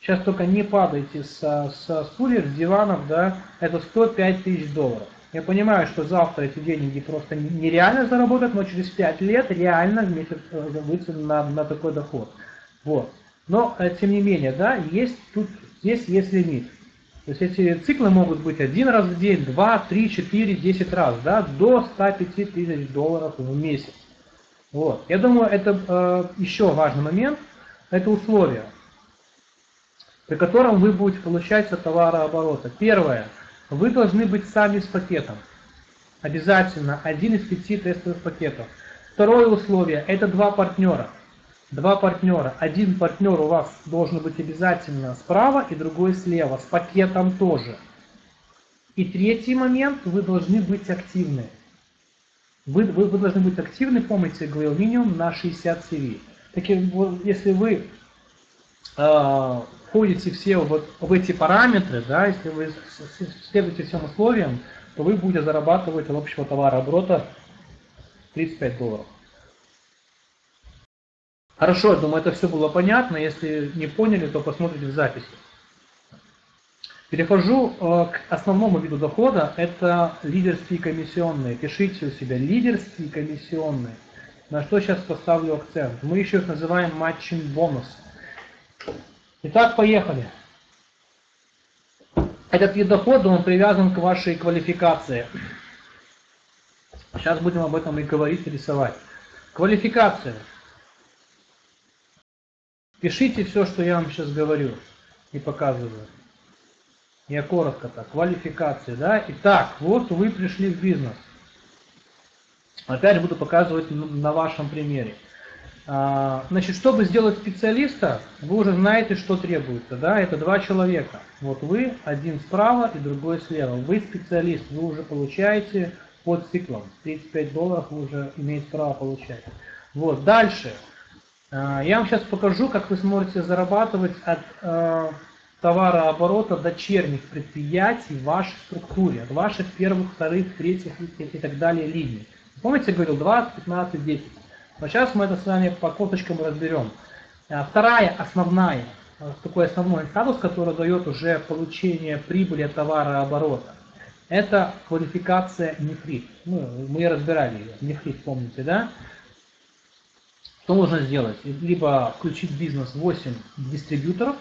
Сейчас только не падайте со, со стульев, с диванов, да, это 105 тысяч долларов. Я понимаю, что завтра эти деньги просто нереально заработать, но через 5 лет реально в месяц э, выйти на, на такой доход. Вот. Но, э, тем не менее, да, есть тут, здесь есть лимит. То есть эти циклы могут быть один раз в день, два, три, четыре, десять раз, да, до 105 тысяч долларов в месяц. Вот. Я думаю, это э, еще важный момент, это условия, при котором вы будете получать от товарооборота. Первое, вы должны быть сами с пакетом. Обязательно один из пяти тестовых пакетов. Второе условие – это два партнера. Два партнера. Один партнер у вас должен быть обязательно справа и другой слева, с пакетом тоже. И третий момент – вы должны быть активны. Вы, вы, вы должны быть активны, помните, говорил, минимум на 60 CV. Таки, вот, если вы э, входите все вот в эти параметры, да, если вы следуете всем условиям, то вы будете зарабатывать от общего товарооборота 35 долларов. Хорошо, я думаю, это все было понятно. Если не поняли, то посмотрите в записи. Перехожу э, к основному виду дохода. Это лидерские комиссионные. Пишите у себя лидерские комиссионные. На что сейчас поставлю акцент? Мы еще их называем матчинг бонус. Итак, поехали. Этот вид дохода, он привязан к вашей квалификации. Сейчас будем об этом и говорить, и рисовать. Квалификация. Пишите все, что я вам сейчас говорю и показываю. Я коротко так. Квалификация, да? Итак, вот вы пришли в бизнес. Опять буду показывать на вашем примере. А, значит, чтобы сделать специалиста, вы уже знаете, что требуется. Да? Это два человека. Вот вы, один справа и другой слева. Вы специалист, вы уже получаете под циклом. 35 долларов вы уже имеете право получать. Вот, дальше. А, я вам сейчас покажу, как вы сможете зарабатывать от э, товарооборота дочерних предприятий в вашей структуре, от ваших первых, вторых, третьих и, и так далее линий. Помните, я говорил 20, 15, 10. Но сейчас мы это с вами по косточкам разберем. А, вторая основная, такой основной статус, который дает уже получение прибыли от товарооборота. Это квалификация нефрит. Ну, мы разбирали ее. Нефрит, помните, да? Что нужно сделать? Либо включить бизнес 8 дистрибьюторов,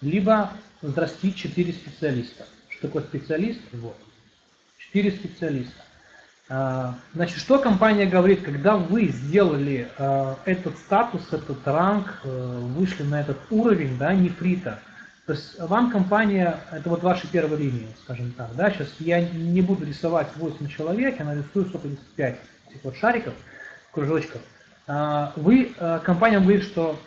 либо взрастить 4 специалиста. Что такое специалист? Вот. 4 специалиста. А, значит, что компания говорит, когда вы сделали а, этот статус, этот ранг, э, вышли на этот уровень, да, нефрита, то есть вам компания, это вот ваши первые линии, скажем так, да, сейчас я не буду рисовать 8 человек, я нарисую 155 этих вот шариков, кружочков. А, вы, э, компания говорит, что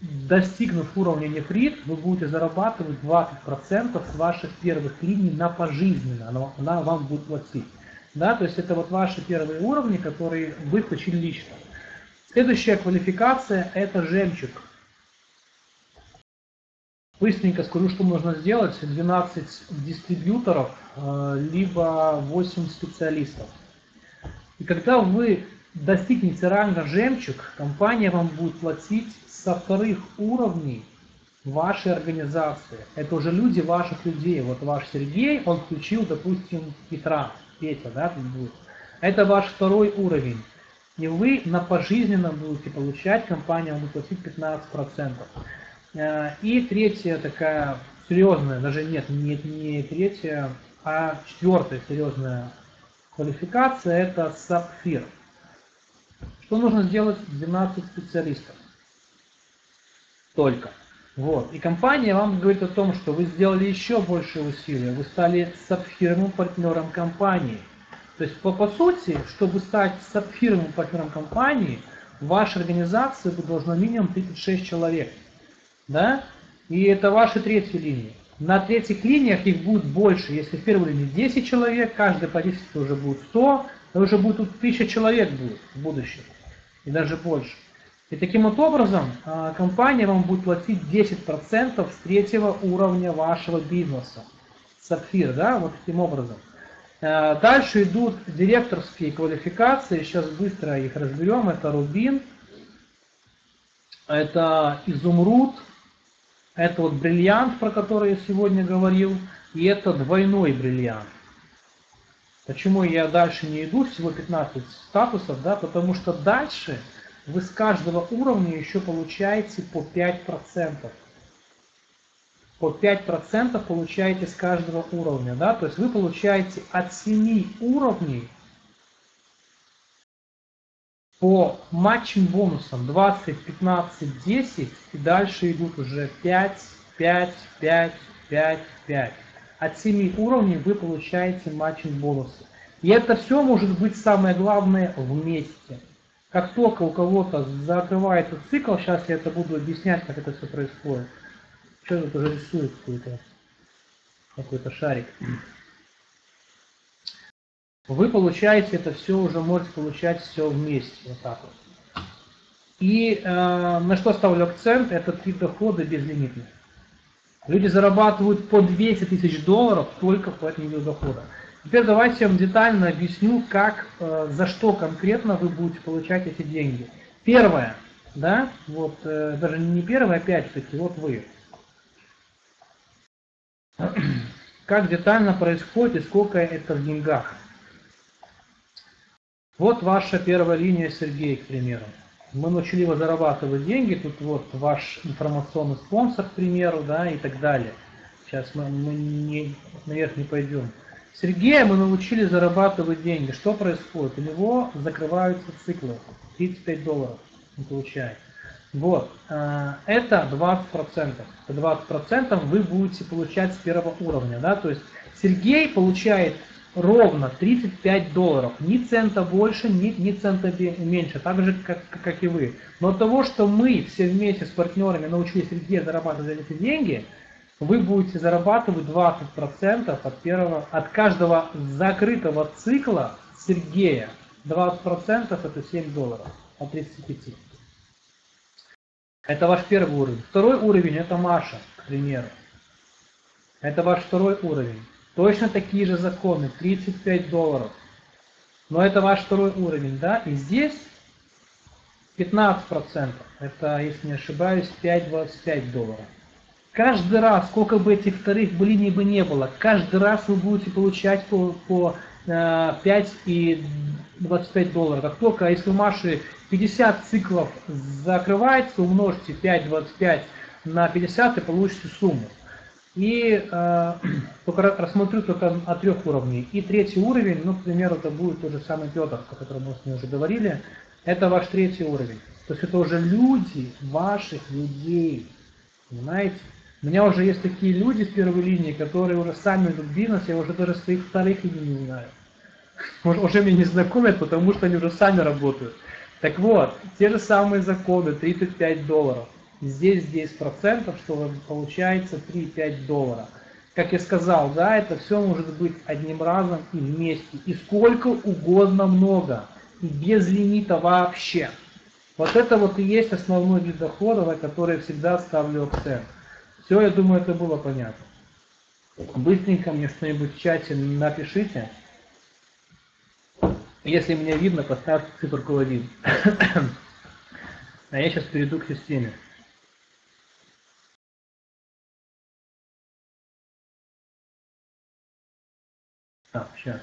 достигнув уровня нефрит, вы будете зарабатывать 20% с ваших первых линий на пожизненно, она, вам будет платить. Да, то есть это вот ваши первые уровни, которые вы включили лично. Следующая квалификация – это жемчуг. Быстренько скажу, что нужно сделать. 12 дистрибьюторов, э, либо 8 специалистов. И когда вы достигнете ранга жемчуг, компания вам будет платить со вторых уровней вашей организации. Это уже люди ваших людей. Вот ваш Сергей, он включил, допустим, Петра, Петя, да, будет. Это ваш второй уровень. И вы на пожизненно будете получать, компания будет платить 15%. Э, и третья такая серьезная, даже нет, не, не третья, а четвертая серьезная квалификация – это сапфир. Что нужно сделать 12 специалистов? Только. Вот. И компания вам говорит о том, что вы сделали еще больше усилий, вы стали сапфировым партнером компании. То есть, по, по сути, чтобы стать сапфировым партнером компании, в вашей организации должно минимум 36 человек да, и это ваши третьи линии. На третьих линиях их будет больше. Если в первой линии 10 человек, каждый по 10 уже будет 100, то уже будет 1000 человек будет в будущем. И даже больше. И таким вот образом а, компания вам будет платить 10% с третьего уровня вашего бизнеса. Сапфир, да, вот таким образом. А, дальше идут директорские квалификации, сейчас быстро их разберем. Это рубин, это изумруд, это вот бриллиант, про который я сегодня говорил, и это двойной бриллиант. Почему я дальше не иду, всего 15 статусов, да, потому что дальше вы с каждого уровня еще получаете по 5%. По 5% получаете с каждого уровня, да, то есть вы получаете от 7 уровней по матчим бонусам 20, 15, 10 и дальше идут уже 5, 5, 5, 5, 5. От 7 уровней вы получаете матчинг бонусы. И это все может быть самое главное вместе. Как только у кого-то закрывается цикл, сейчас я это буду объяснять, как это все происходит. Что тут уже рисует какой-то какой-то шарик. Вы получаете это все, уже можете получать все вместе, вот так вот. И э, на что ставлю акцент, это три дохода безлимитных. Люди зарабатывают по 200 тысяч долларов только по этому виду дохода. Теперь давайте я вам детально объясню, как, э, за что конкретно вы будете получать эти деньги. Первое, да, вот э, даже не первое, опять-таки, вот вы. Как детально происходит и сколько это в деньгах. Вот ваша первая линия Сергей, к примеру. Мы его зарабатывать деньги, тут вот ваш информационный спонсор, к примеру, да, и так далее. Сейчас мы, мы не, наверх не пойдем. Сергея мы научили зарабатывать деньги. Что происходит? У него закрываются циклы. 35 долларов он получает. Вот, э, это 20%. 20% вы будете получать с первого уровня. Да? То есть Сергей получает ровно 35 долларов. Ни цента больше, ни, ни цента меньше. Так же, как, как и вы. Но от того, что мы все вместе с партнерами научились Сергея зарабатывать эти деньги, вы будете зарабатывать 20% от, первого, от каждого закрытого цикла Сергея. 20% это 7 долларов от 35. Это ваш первый уровень. Второй уровень это Маша, к примеру. Это ваш второй уровень. Точно такие же законы, 35 долларов. Но это ваш второй уровень, да? И здесь 15%. Это, если не ошибаюсь, 5,25 долларов. Каждый раз, сколько бы этих вторых блиней бы не было, каждый раз вы будете получать по, по 5 э, и 25 долларов. Как только, если у Маши 50 циклов закрывается, умножьте 5,25 на 50 и получите сумму. И э, рассмотрю только о трех уровней. И третий уровень, ну, к примеру, это будет тот же самый Петр, о котором мы с ним уже говорили. Это ваш третий уровень. То есть это уже люди ваших людей. Понимаете? У меня уже есть такие люди с первой линии, которые уже сами идут в бизнес, я уже даже своих вторых имен не знаю. Уже меня не знакомят, потому что они уже сами работают. Так вот, те же самые законы, 35 долларов. Здесь 10%, что получается 3-5 доллара. Как я сказал, да, это все может быть одним разом и вместе. И сколько угодно много. И без лимита вообще. Вот это вот и есть основной вид дохода, на который я всегда ставлю акцент. Все, я думаю, это было понятно. Быстренько мне что-нибудь в чате напишите. Если меня видно, поставьте циферку 1. А я сейчас перейду к системе. Так, сейчас.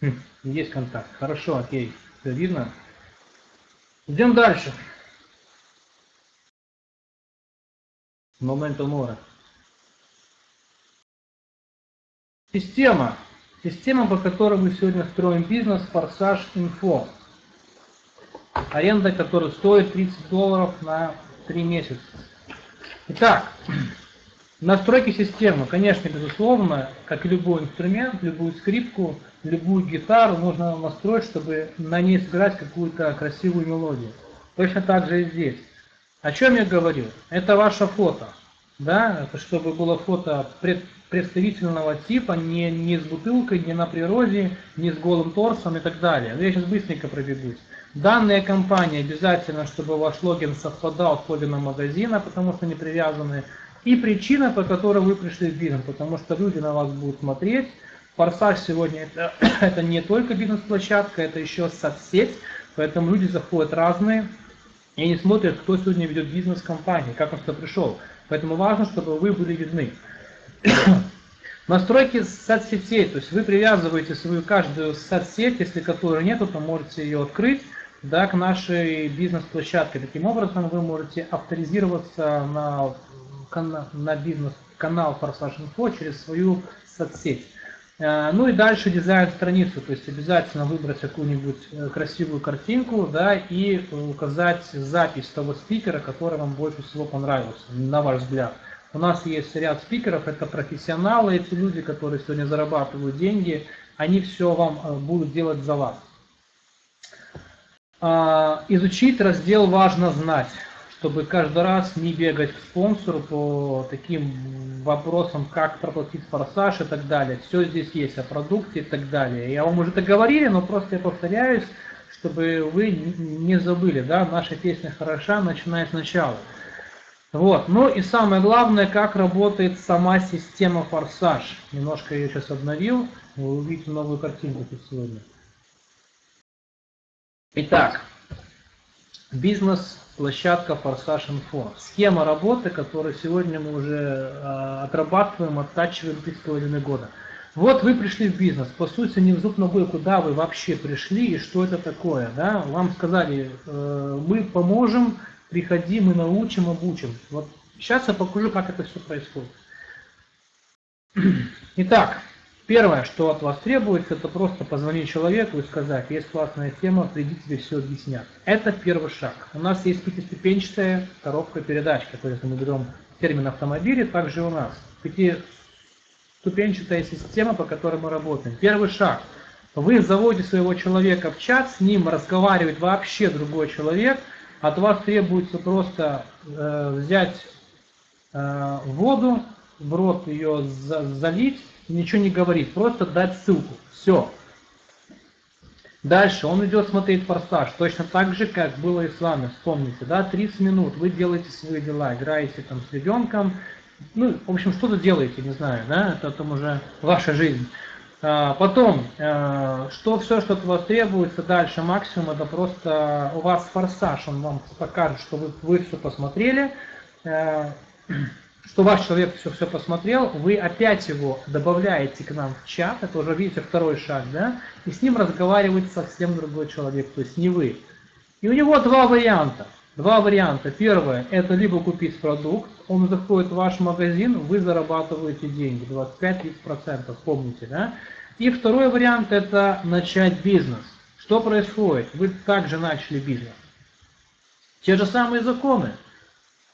Хм, есть контакт. Хорошо, окей. Все видно. Идем дальше. Момент умора. Система. Система, по которой мы сегодня строим бизнес, Форсаж Инфо. Аренда, которая стоит 30 долларов на 3 месяца. Итак, настройки системы, конечно, безусловно, как и любой инструмент, любую скрипку, любую гитару нужно настроить, чтобы на ней сыграть какую-то красивую мелодию. Точно так же и здесь. О чем я говорю? Это ваше фото. Да, это чтобы было фото пред, представительного типа, не, не с бутылкой, не на природе, не с голым торсом и так далее. Я сейчас быстренько пробегусь. Данная компания обязательно, чтобы ваш логин совпадал с логином магазина, потому что они привязаны. И причина, по которой вы пришли в бизнес, потому что люди на вас будут смотреть, Форсаж сегодня это, это не только бизнес-площадка, это еще соцсеть, поэтому люди заходят разные, и они смотрят, кто сегодня ведет бизнес компании, как он сюда пришел. Поэтому важно, чтобы вы были видны. Настройки соцсетей, то есть вы привязываете свою каждую соцсеть, если которой нету, то можете ее открыть да, к нашей бизнес-площадке. Таким образом вы можете авторизироваться на, на бизнес-канал Форсаж Инфо через свою соцсеть. Э, ну и дальше дизайн страницу, то есть обязательно выбрать какую-нибудь э, красивую картинку, да, и указать запись того спикера, который вам больше всего понравился, на ваш взгляд. У нас есть ряд спикеров, это профессионалы, эти люди, которые сегодня зарабатывают деньги, они все вам э, будут делать за вас. А, изучить раздел «Важно знать» чтобы каждый раз не бегать к спонсору по таким вопросам, как проплатить форсаж и так далее. Все здесь есть о продукте и так далее. Я вам уже это говорили, но просто я повторяюсь, чтобы вы не забыли, да, наша песня хороша, начиная сначала. Вот, ну и самое главное, как работает сама система форсаж. Немножко ее сейчас обновил, вы увидите новую картинку сегодня. Итак, бизнес площадка Форсаж Info. Схема работы, которую сегодня мы уже э, отрабатываем, оттачиваем три с половиной года. Вот вы пришли в бизнес, по сути не в зуб ногой, куда вы вообще пришли и что это такое. Да? Вам сказали, э, мы поможем, приходи, мы научим, обучим. Вот сейчас я покажу, как это все происходит. Итак, Первое, что от вас требуется, это просто позвонить человеку и сказать, есть классная тема, приди тебе все объяснят. Это первый шаг. У нас есть пятиступенчатая коробка передач, которую мы берем термин автомобиля, также у нас. Пятиступенчатая система, по которой мы работаем. Первый шаг. Вы заводите своего человека в чат, с ним разговаривает вообще другой человек, от вас требуется просто э, взять э, воду, в рот ее за, залить, ничего не говорит, просто дать ссылку. Все. Дальше он идет смотреть форсаж, точно так же, как было и с вами, вспомните, да, 30 минут, вы делаете свои дела, играете там с ребенком, ну, в общем, что-то делаете, не знаю, да, это там уже ваша жизнь. А, потом, а, что все, что от вас требуется дальше, максимум, это просто у вас форсаж, он вам покажет, что вы, вы все посмотрели, а, что ваш человек все, все посмотрел, вы опять его добавляете к нам в чат, это уже, видите, второй шаг, да, и с ним разговаривает совсем другой человек, то есть не вы. И у него два варианта. Два варианта. Первое, это либо купить продукт, он заходит в ваш магазин, вы зарабатываете деньги, 25-30%, помните, да? И второй вариант, это начать бизнес. Что происходит? Вы также начали бизнес. Те же самые законы.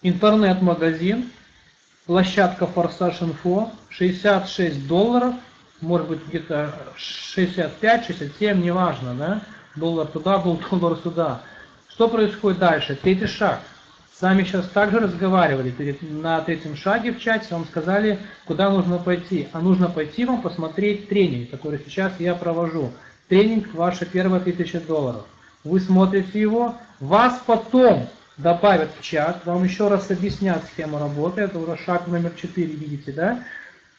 Интернет-магазин, площадка Форсаж Инфо, 66 долларов, может быть где-то 65, 67, неважно, да, доллар туда был, доллар сюда. Что происходит дальше? Третий шаг. С вами сейчас также разговаривали на третьем шаге в чате, вам сказали, куда нужно пойти. А нужно пойти вам посмотреть тренинг, который сейчас я провожу. Тренинг ваша первая тысяча долларов. Вы смотрите его, вас потом добавят в чат, вам еще раз объяснят схему работы, это уже шаг номер 4, видите, да?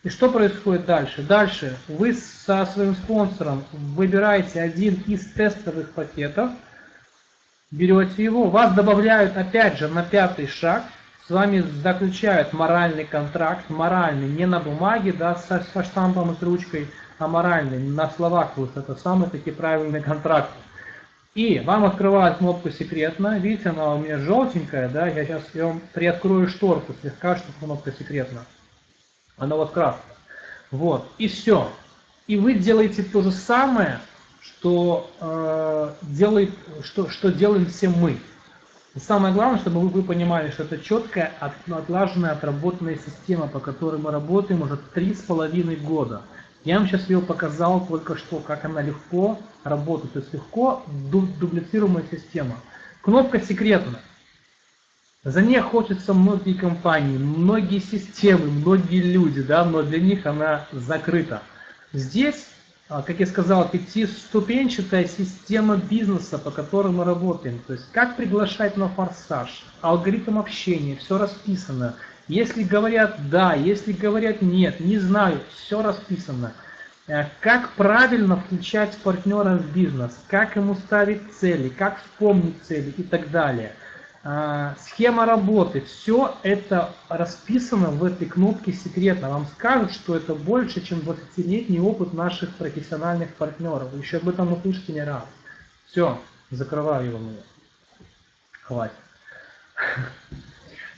И что происходит дальше? Дальше вы со своим спонсором выбираете один из тестовых пакетов, берете его, вас добавляют опять же на пятый шаг, с вами заключают моральный контракт, моральный, не на бумаге, да, со, со штампом и с ручкой, а моральный, на словах, вот это самый таки правильный контракт. И вам открывают кнопку секретно. Видите, она у меня желтенькая, да? Я сейчас я вам приоткрою шторку слегка, что кнопка секретна. Она вот красная. Вот. И все. И вы делаете то же самое, что, э, делает, что, что делаем все мы. И самое главное, чтобы вы, вы понимали, что это четкая, отлаженная, отработанная система, по которой мы работаем уже три с половиной года. Я вам сейчас ее показал только что, как она легко работает. То есть легко дублицируемая система. Кнопка секретна. За ней охотятся многие компании, многие системы, многие люди, да, но для них она закрыта. Здесь, как я сказал, пятиступенчатая система бизнеса, по которой мы работаем. То есть как приглашать на форсаж, алгоритм общения, все расписано. Если говорят да, если говорят нет, не знаю, все расписано. Э, как правильно включать партнера в бизнес, как ему ставить цели, как вспомнить цели и так далее. Э, схема работы, все это расписано в этой кнопке секретно. Вам скажут, что это больше, чем 20-летний опыт наших профессиональных партнеров. Еще об этом услышите не раз. Все, закрываю его. Хватит.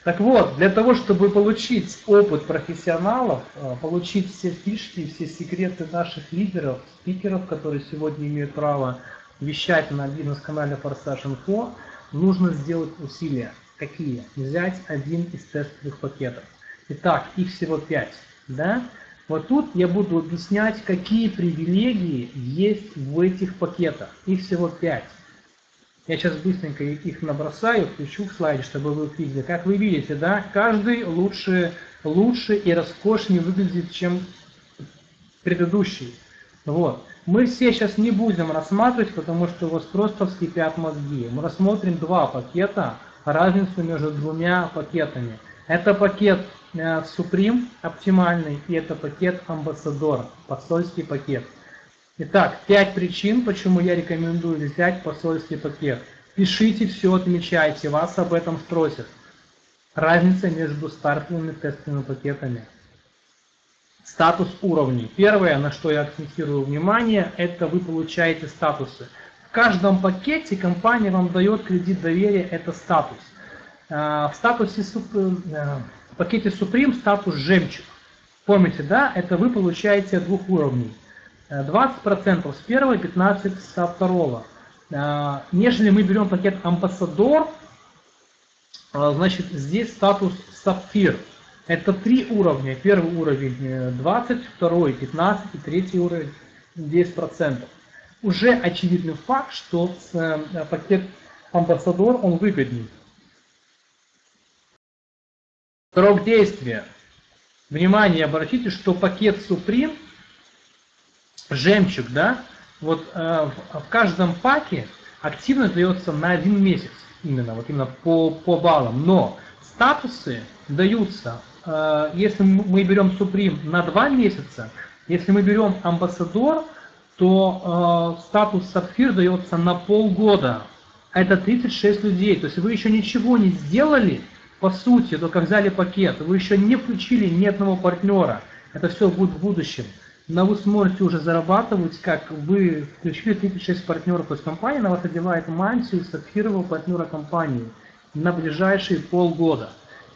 Так вот, для того, чтобы получить опыт профессионалов, э, получить все фишки, все секреты наших лидеров, спикеров, которые сегодня имеют право вещать на бизнес-канале Форсаж Info, нужно сделать усилия. Какие? Взять один из тестовых пакетов. Итак, их всего пять. Да? Вот тут я буду объяснять, какие привилегии есть в этих пакетах. Их всего пять. Я сейчас быстренько их набросаю, включу в слайде, чтобы вы увидели. Как вы видите, да, каждый лучше, лучше и роскошнее выглядит, чем предыдущий. Вот. Мы все сейчас не будем рассматривать, потому что у вас просто вскипят мозги. Мы рассмотрим два пакета, разницу между двумя пакетами. Это пакет э, Supreme оптимальный и это пакет Ambassador, посольский пакет. Итак, пять причин, почему я рекомендую взять посольский пакет. Пишите все, отмечайте, вас об этом спросят. Разница между стартовыми тестовыми пакетами. Статус уровней. Первое, на что я акцентирую внимание, это вы получаете статусы. В каждом пакете компания вам дает кредит доверия, это статус. А, в статусе э, в пакете Supreme статус жемчуг. Помните, да, это вы получаете двух уровней. 20% с первого, 15% со второго. А, нежели мы берем пакет Ambassador, а, значит здесь статус Sapphire. Это три уровня. Первый уровень 20, э, второй 15 и третий уровень 10%. Уже очевидный факт, что э, пакет Ambassador он выгоднее. Срок действия. Внимание, обратите, что пакет Supreme жемчуг, да, вот э, в, в каждом паке активность дается на один месяц, именно, вот именно по, по баллам, но статусы даются, если мы берем Supreme на два месяца, если мы берем Амбассадор, то э, статус Сапфир дается на полгода. Это 36 людей, то есть вы еще ничего не сделали, по сути, только взяли пакет, вы еще не включили ни одного партнера, это все будет в будущем. Но вы сможете уже зарабатывать, как вы включили 36 партнеров, то есть компания на вас одевает мантию сапфирового партнера компании на ближайшие полгода.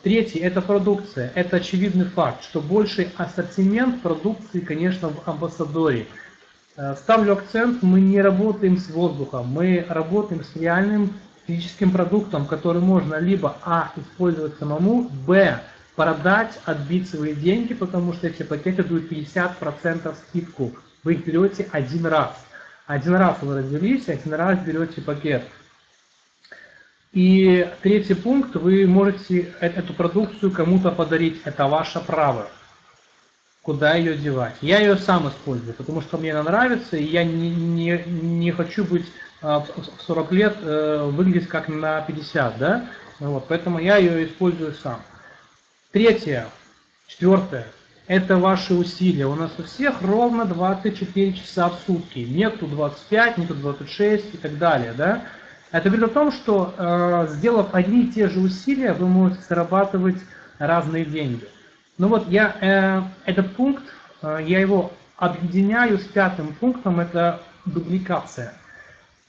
Третий – это продукция. Это очевидный факт, что больший ассортимент продукции, конечно, в амбассадоре. Э, ставлю акцент, мы не работаем с воздухом, мы работаем с реальным физическим продуктом, который можно либо а. использовать самому, б продать, отбить свои деньги, потому что эти пакеты дают 50% скидку. Вы их берете один раз. Один раз вы родились, один раз берете пакет. И третий пункт, вы можете э, эту продукцию кому-то подарить, это ваше право. Куда ее девать? Я ее сам использую, потому что мне она нравится, и я не, не, не хочу быть а, в 40 лет э, выглядеть как на 50, да? Вот, поэтому я ее использую сам. Третье, четвертое, это ваши усилия. У нас у всех ровно 24 часа в сутки. Нету 25, нету 26 и так далее. Да? Это говорит о том, что э, сделав одни и те же усилия, вы можете зарабатывать разные деньги. Ну вот я э, этот пункт, э, я его объединяю с пятым пунктом, это дубликация.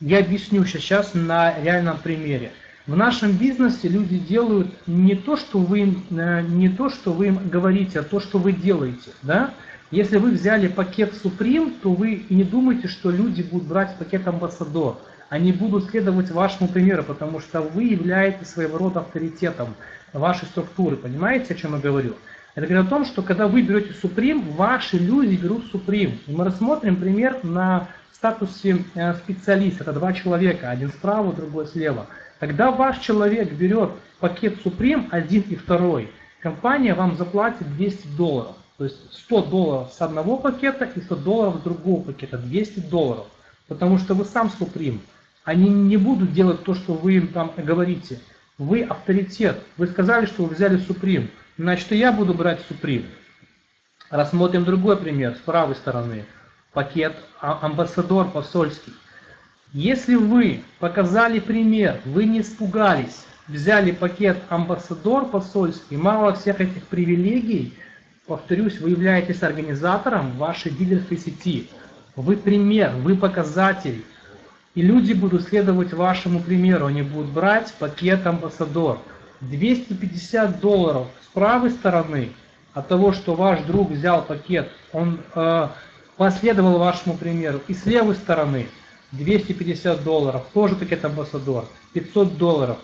Я объясню сейчас на реальном примере. В нашем бизнесе люди делают не то, что вы им, э, не то, что вы им говорите, а то, что вы делаете. Да? Если вы взяли пакет Supreme, то вы не думайте, что люди будут брать пакет Ambassador. Они будут следовать вашему примеру, потому что вы являетесь своего рода авторитетом вашей структуры. Понимаете, о чем я говорю? Это говорит о том, что когда вы берете Supreme, ваши люди берут Supreme. И мы рассмотрим пример на статусе э, специалиста. Это два человека, один справа, другой слева. Когда ваш человек берет пакет Supreme, один и второй, компания вам заплатит 200 долларов. То есть 100 долларов с одного пакета и 100 долларов с другого пакета, 200 долларов. Потому что вы сам Supreme. Они не будут делать то, что вы им там говорите. Вы авторитет. Вы сказали, что вы взяли Supreme. Значит, и я буду брать Supreme. Рассмотрим другой пример с правой стороны. Пакет а, амбассадор посольский. Если вы показали пример, вы не испугались, взяли пакет амбассадор посольский, мало всех этих привилегий, повторюсь, вы являетесь организатором вашей дилерской сети. Вы пример, вы показатель. И люди будут следовать вашему примеру, они будут брать пакет амбассадор. 250 долларов с правой стороны от того, что ваш друг взял пакет, он э, последовал вашему примеру, и с левой стороны 250 долларов, тоже пакет амбассадор, 500 долларов.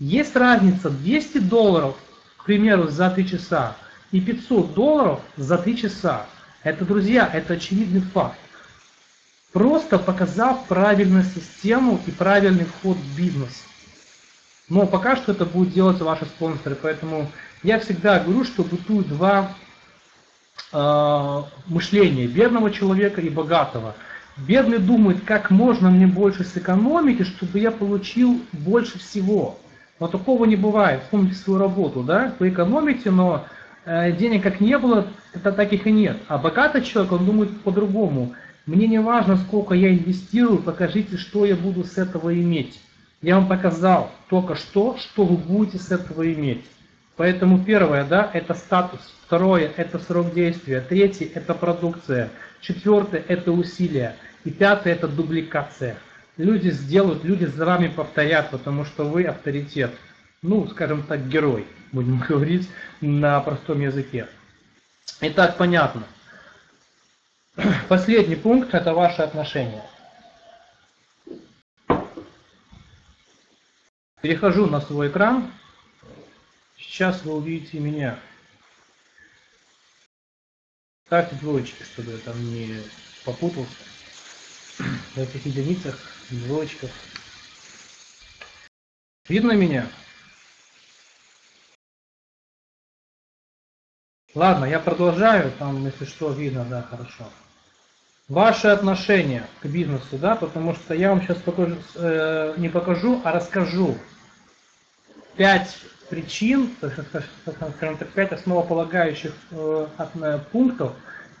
Есть разница 200 долларов, к примеру, за 3 часа и 500 долларов за 3 часа. Это, друзья, это очевидный факт. Просто показав правильную систему и правильный вход в бизнес. Но пока что это будут делать ваши спонсоры, поэтому я всегда говорю, что бытуют два э, мышления, бедного человека и богатого. Бедный думает, как можно мне больше сэкономить, чтобы я получил больше всего. Но такого не бывает. Вспомните свою работу, да? Вы экономите, но э, денег как не было, так их и нет. А богатый человек, он думает по-другому. Мне не важно, сколько я инвестирую, покажите, что я буду с этого иметь. Я вам показал только что, что вы будете с этого иметь. Поэтому первое, да, это статус. Второе, это срок действия. Третье, это продукция. Четвертое, это усилия. И пятое, это дубликация. Люди сделают, люди за вами повторят, потому что вы авторитет. Ну, скажем так, герой, будем говорить на простом языке. Итак, понятно. Последний пункт – это ваши отношения. Перехожу на свой экран. Сейчас вы увидите меня. Ставьте двоечки, чтобы я там не попутался. В этих единицах, двоечках. Видно меня? Ладно, я продолжаю, там, если что, видно, да, хорошо. Ваши отношения к бизнесу, да, потому что я вам сейчас покажу, э, не покажу, а расскажу пять причин, скажем так, пять основополагающих э, э, пунктов,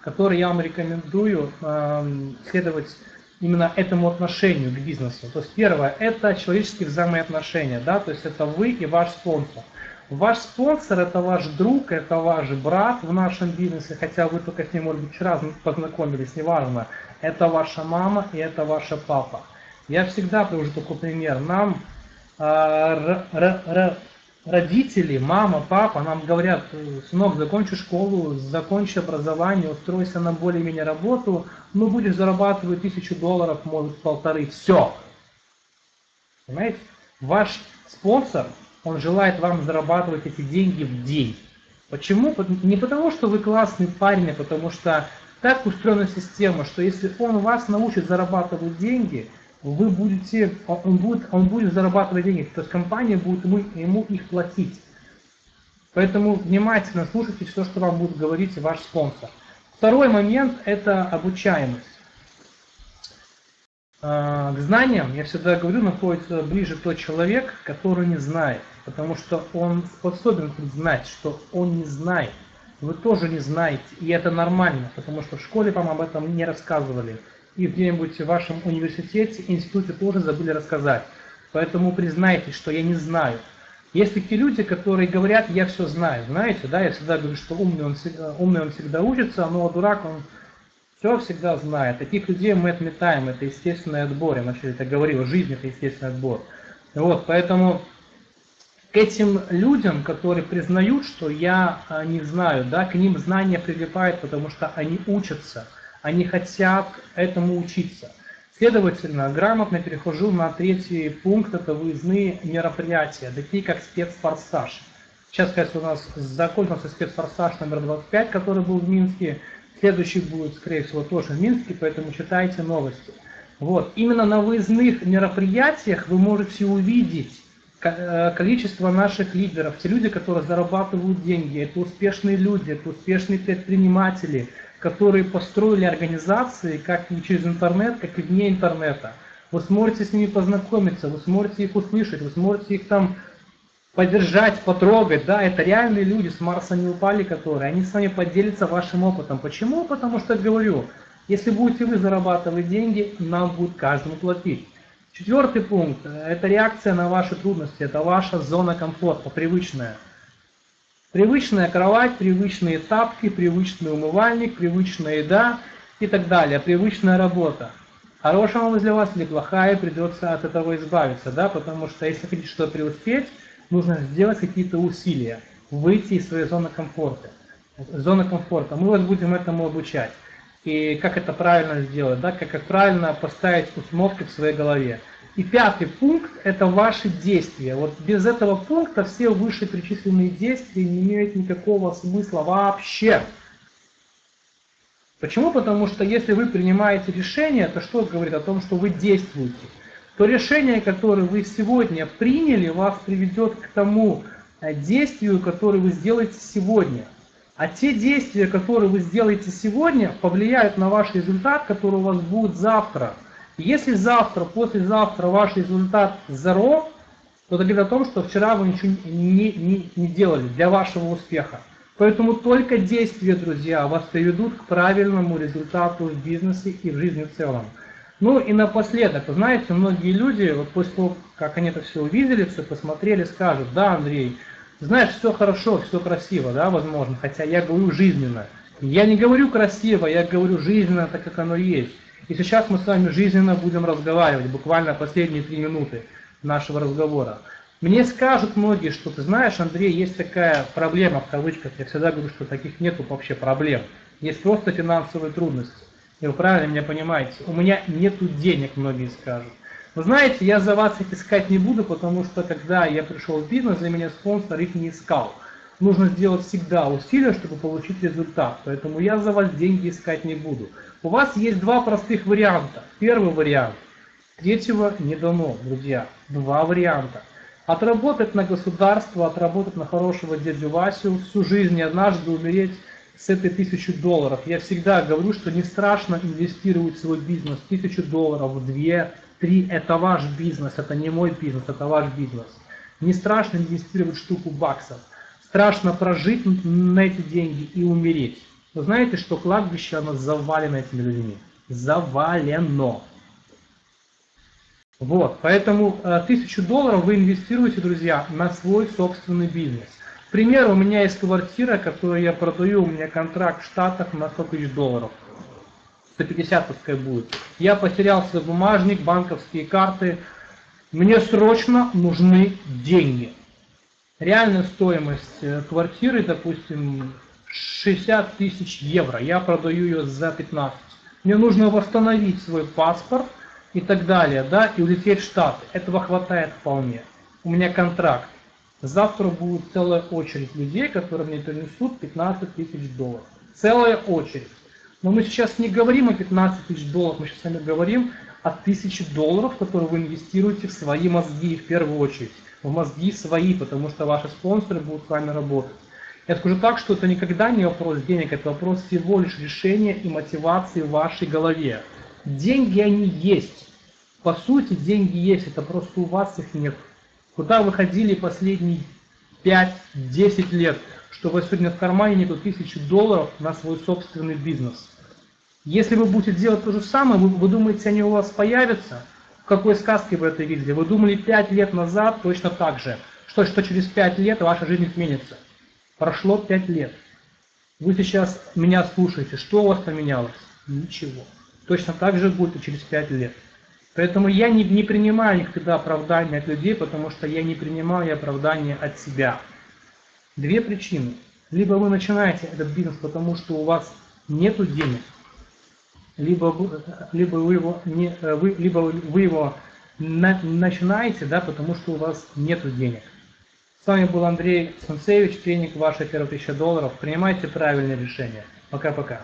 которые я вам рекомендую эм, следовать именно этому отношению к бизнесу. То есть первое – это человеческие взаимоотношения, да, то есть это вы и ваш спонсор. Ваш спонсор – это ваш друг, это ваш брат в нашем бизнесе, хотя вы только с ним, может быть, вчера познакомились, неважно. Это ваша мама и это ваша папа. Я всегда привожу такой пример. Нам э, родители, мама, папа нам говорят, сынок, закончи школу, закончи образование, устройся на более-менее работу, ну будешь зарабатывать тысячу долларов, может полторы, все. Понимаете? Ваш спонсор, он желает вам зарабатывать эти деньги в день. Почему? Не потому, что вы классный парень, а потому что так устроена система, что если он вас научит зарабатывать деньги – вы будете, он будет, он будет зарабатывать деньги, то есть компания будет ему, ему их платить. Поэтому внимательно слушайте все, что вам будет говорить ваш спонсор. Второй момент – это обучаемость. А, к знаниям, я всегда говорю, находится ближе тот человек, который не знает, потому что он способен знать, что он не знает. Вы тоже не знаете, и это нормально, потому что в школе вам об этом не рассказывали и где-нибудь в вашем университете, институте тоже забыли рассказать. Поэтому признайтесь, что я не знаю. Есть такие люди, которые говорят, я все знаю. Знаете, да, я всегда говорю, что умный он, умный он всегда учится, но дурак он все всегда знает. Таких людей мы отметаем, это естественный отбор. Я вначале это говорил, жизнь это естественный отбор. Вот, поэтому к этим людям, которые признают, что я а, не знаю, да, к ним знания прилипают, потому что они учатся – они хотят этому учиться. Следовательно, грамотно перехожу на третий пункт, это выездные мероприятия, такие как спецфорсаж. Сейчас, кстати, у нас закончился спецфорсаж номер 25, который был в Минске. Следующий будет, скорее всего, тоже в Минске, поэтому читайте новости. Вот. Именно на выездных мероприятиях вы можете увидеть количество наших лидеров, те люди, которые зарабатывают деньги, это успешные люди, это успешные предприниматели – которые построили организации как и через интернет, как и вне интернета. Вы сможете с ними познакомиться, вы сможете их услышать, вы сможете их там поддержать, потрогать, да, это реальные люди, с Марса не упали, которые, они с вами поделятся вашим опытом. Почему? Потому что, говорю, если будете вы зарабатывать деньги, нам будет каждому платить. Четвертый пункт – это реакция на ваши трудности, это ваша зона комфорта, привычная. Привычная кровать, привычные тапки, привычный умывальник, привычная еда и так далее, привычная работа. Хорошая вам для вас или плохая, придется от этого избавиться, да, потому что если хотите что-то преуспеть, нужно сделать какие-то усилия, выйти из своей зоны комфорта. Зоны комфорта. Мы вас будем этому обучать. И как это правильно сделать, да, как, как правильно поставить установки в своей голове. И пятый пункт – это ваши действия. Вот без этого пункта все вышеперечисленные действия не имеют никакого смысла вообще. Почему? Потому что если вы принимаете решение, то что говорит о том, что вы действуете? То решение, которое вы сегодня приняли, вас приведет к тому э, действию, которое вы сделаете сегодня. А те действия, которые вы сделаете сегодня, повлияют на ваш результат, который у вас будет завтра. Если завтра, послезавтра ваш результат zero, то это говорит о том, что вчера вы ничего не, не, не делали для вашего успеха. Поэтому только действия, друзья, вас приведут к правильному результату в бизнесе и в жизни в целом. Ну и напоследок, знаете, многие люди, вот после того, как они это все увидели, все посмотрели, скажут, да, Андрей, знаешь, все хорошо, все красиво, да, возможно, хотя я говорю жизненно. Я не говорю красиво, я говорю жизненно, так как оно есть. И сейчас мы с вами жизненно будем разговаривать, буквально последние три минуты нашего разговора. Мне скажут многие, что ты знаешь, Андрей, есть такая проблема, в кавычках, я всегда говорю, что таких нету вообще проблем. Есть просто финансовые трудности. И вы правильно меня понимаете. У меня нету денег, многие скажут. Вы знаете, я за вас их искать не буду, потому что когда я пришел в бизнес, за меня спонсор их не искал. Нужно сделать всегда усилия, чтобы получить результат. Поэтому я за вас деньги искать не буду. У вас есть два простых варианта. Первый вариант. Третьего не дано, друзья. Два варианта. Отработать на государство, отработать на хорошего дядю Васю, всю жизнь и однажды умереть с этой тысячи долларов. Я всегда говорю, что не страшно инвестировать в свой бизнес. Тысячу долларов, две, Три – это ваш бизнес, это не мой бизнес, это ваш бизнес. Не страшно инвестировать штуку баксов. Страшно прожить на эти деньги и умереть. Вы знаете, что кладбище, оно завалено этими людьми. Завалено. Вот, поэтому э, тысячу долларов вы инвестируете, друзья, на свой собственный бизнес. К примеру, у меня есть квартира, которую я продаю, у меня контракт в Штатах на 100 тысяч долларов. 150 пускай будет. Я потерял свой бумажник, банковские карты. Мне срочно нужны деньги. Реальная стоимость э, квартиры, допустим, 60 тысяч евро. Я продаю ее за 15. Мне нужно восстановить свой паспорт и так далее, да, и улететь в Штаты. Этого хватает вполне. У меня контракт. Завтра будет целая очередь людей, которые мне принесут 15 тысяч долларов. Целая очередь. Но мы сейчас не говорим о 15 тысяч долларов, мы сейчас с вами говорим о тысяче долларов, которые вы инвестируете в свои мозги в первую очередь. В мозги свои, потому что ваши спонсоры будут с вами работать. Я скажу так, что это никогда не вопрос денег, это вопрос всего лишь решения и мотивации в вашей голове. Деньги они есть. По сути, деньги есть, это просто у вас их нет. Куда вы ходили последние 5-10 лет, что у вас сегодня в кармане нету тысячи долларов на свой собственный бизнес? Если вы будете делать то же самое, вы, вы думаете, они у вас появятся? В какой сказке вы это видели? Вы думали 5 лет назад точно так же, что, что через 5 лет ваша жизнь изменится. Прошло 5 лет. Вы сейчас меня слушаете, что у вас поменялось? Ничего. Точно так же будет и через 5 лет. Поэтому я не, не принимаю никогда оправдания от людей, потому что я не принимаю оправдания от себя. Две причины. Либо вы начинаете этот бизнес, потому что у вас нет денег, либо, либо вы его, не, вы, либо вы его на, начинаете, да, потому что у вас нет денег. С вами был Андрей Санцевич, тренинг «Ваша первая тысяча долларов». Принимайте правильные решения. Пока-пока.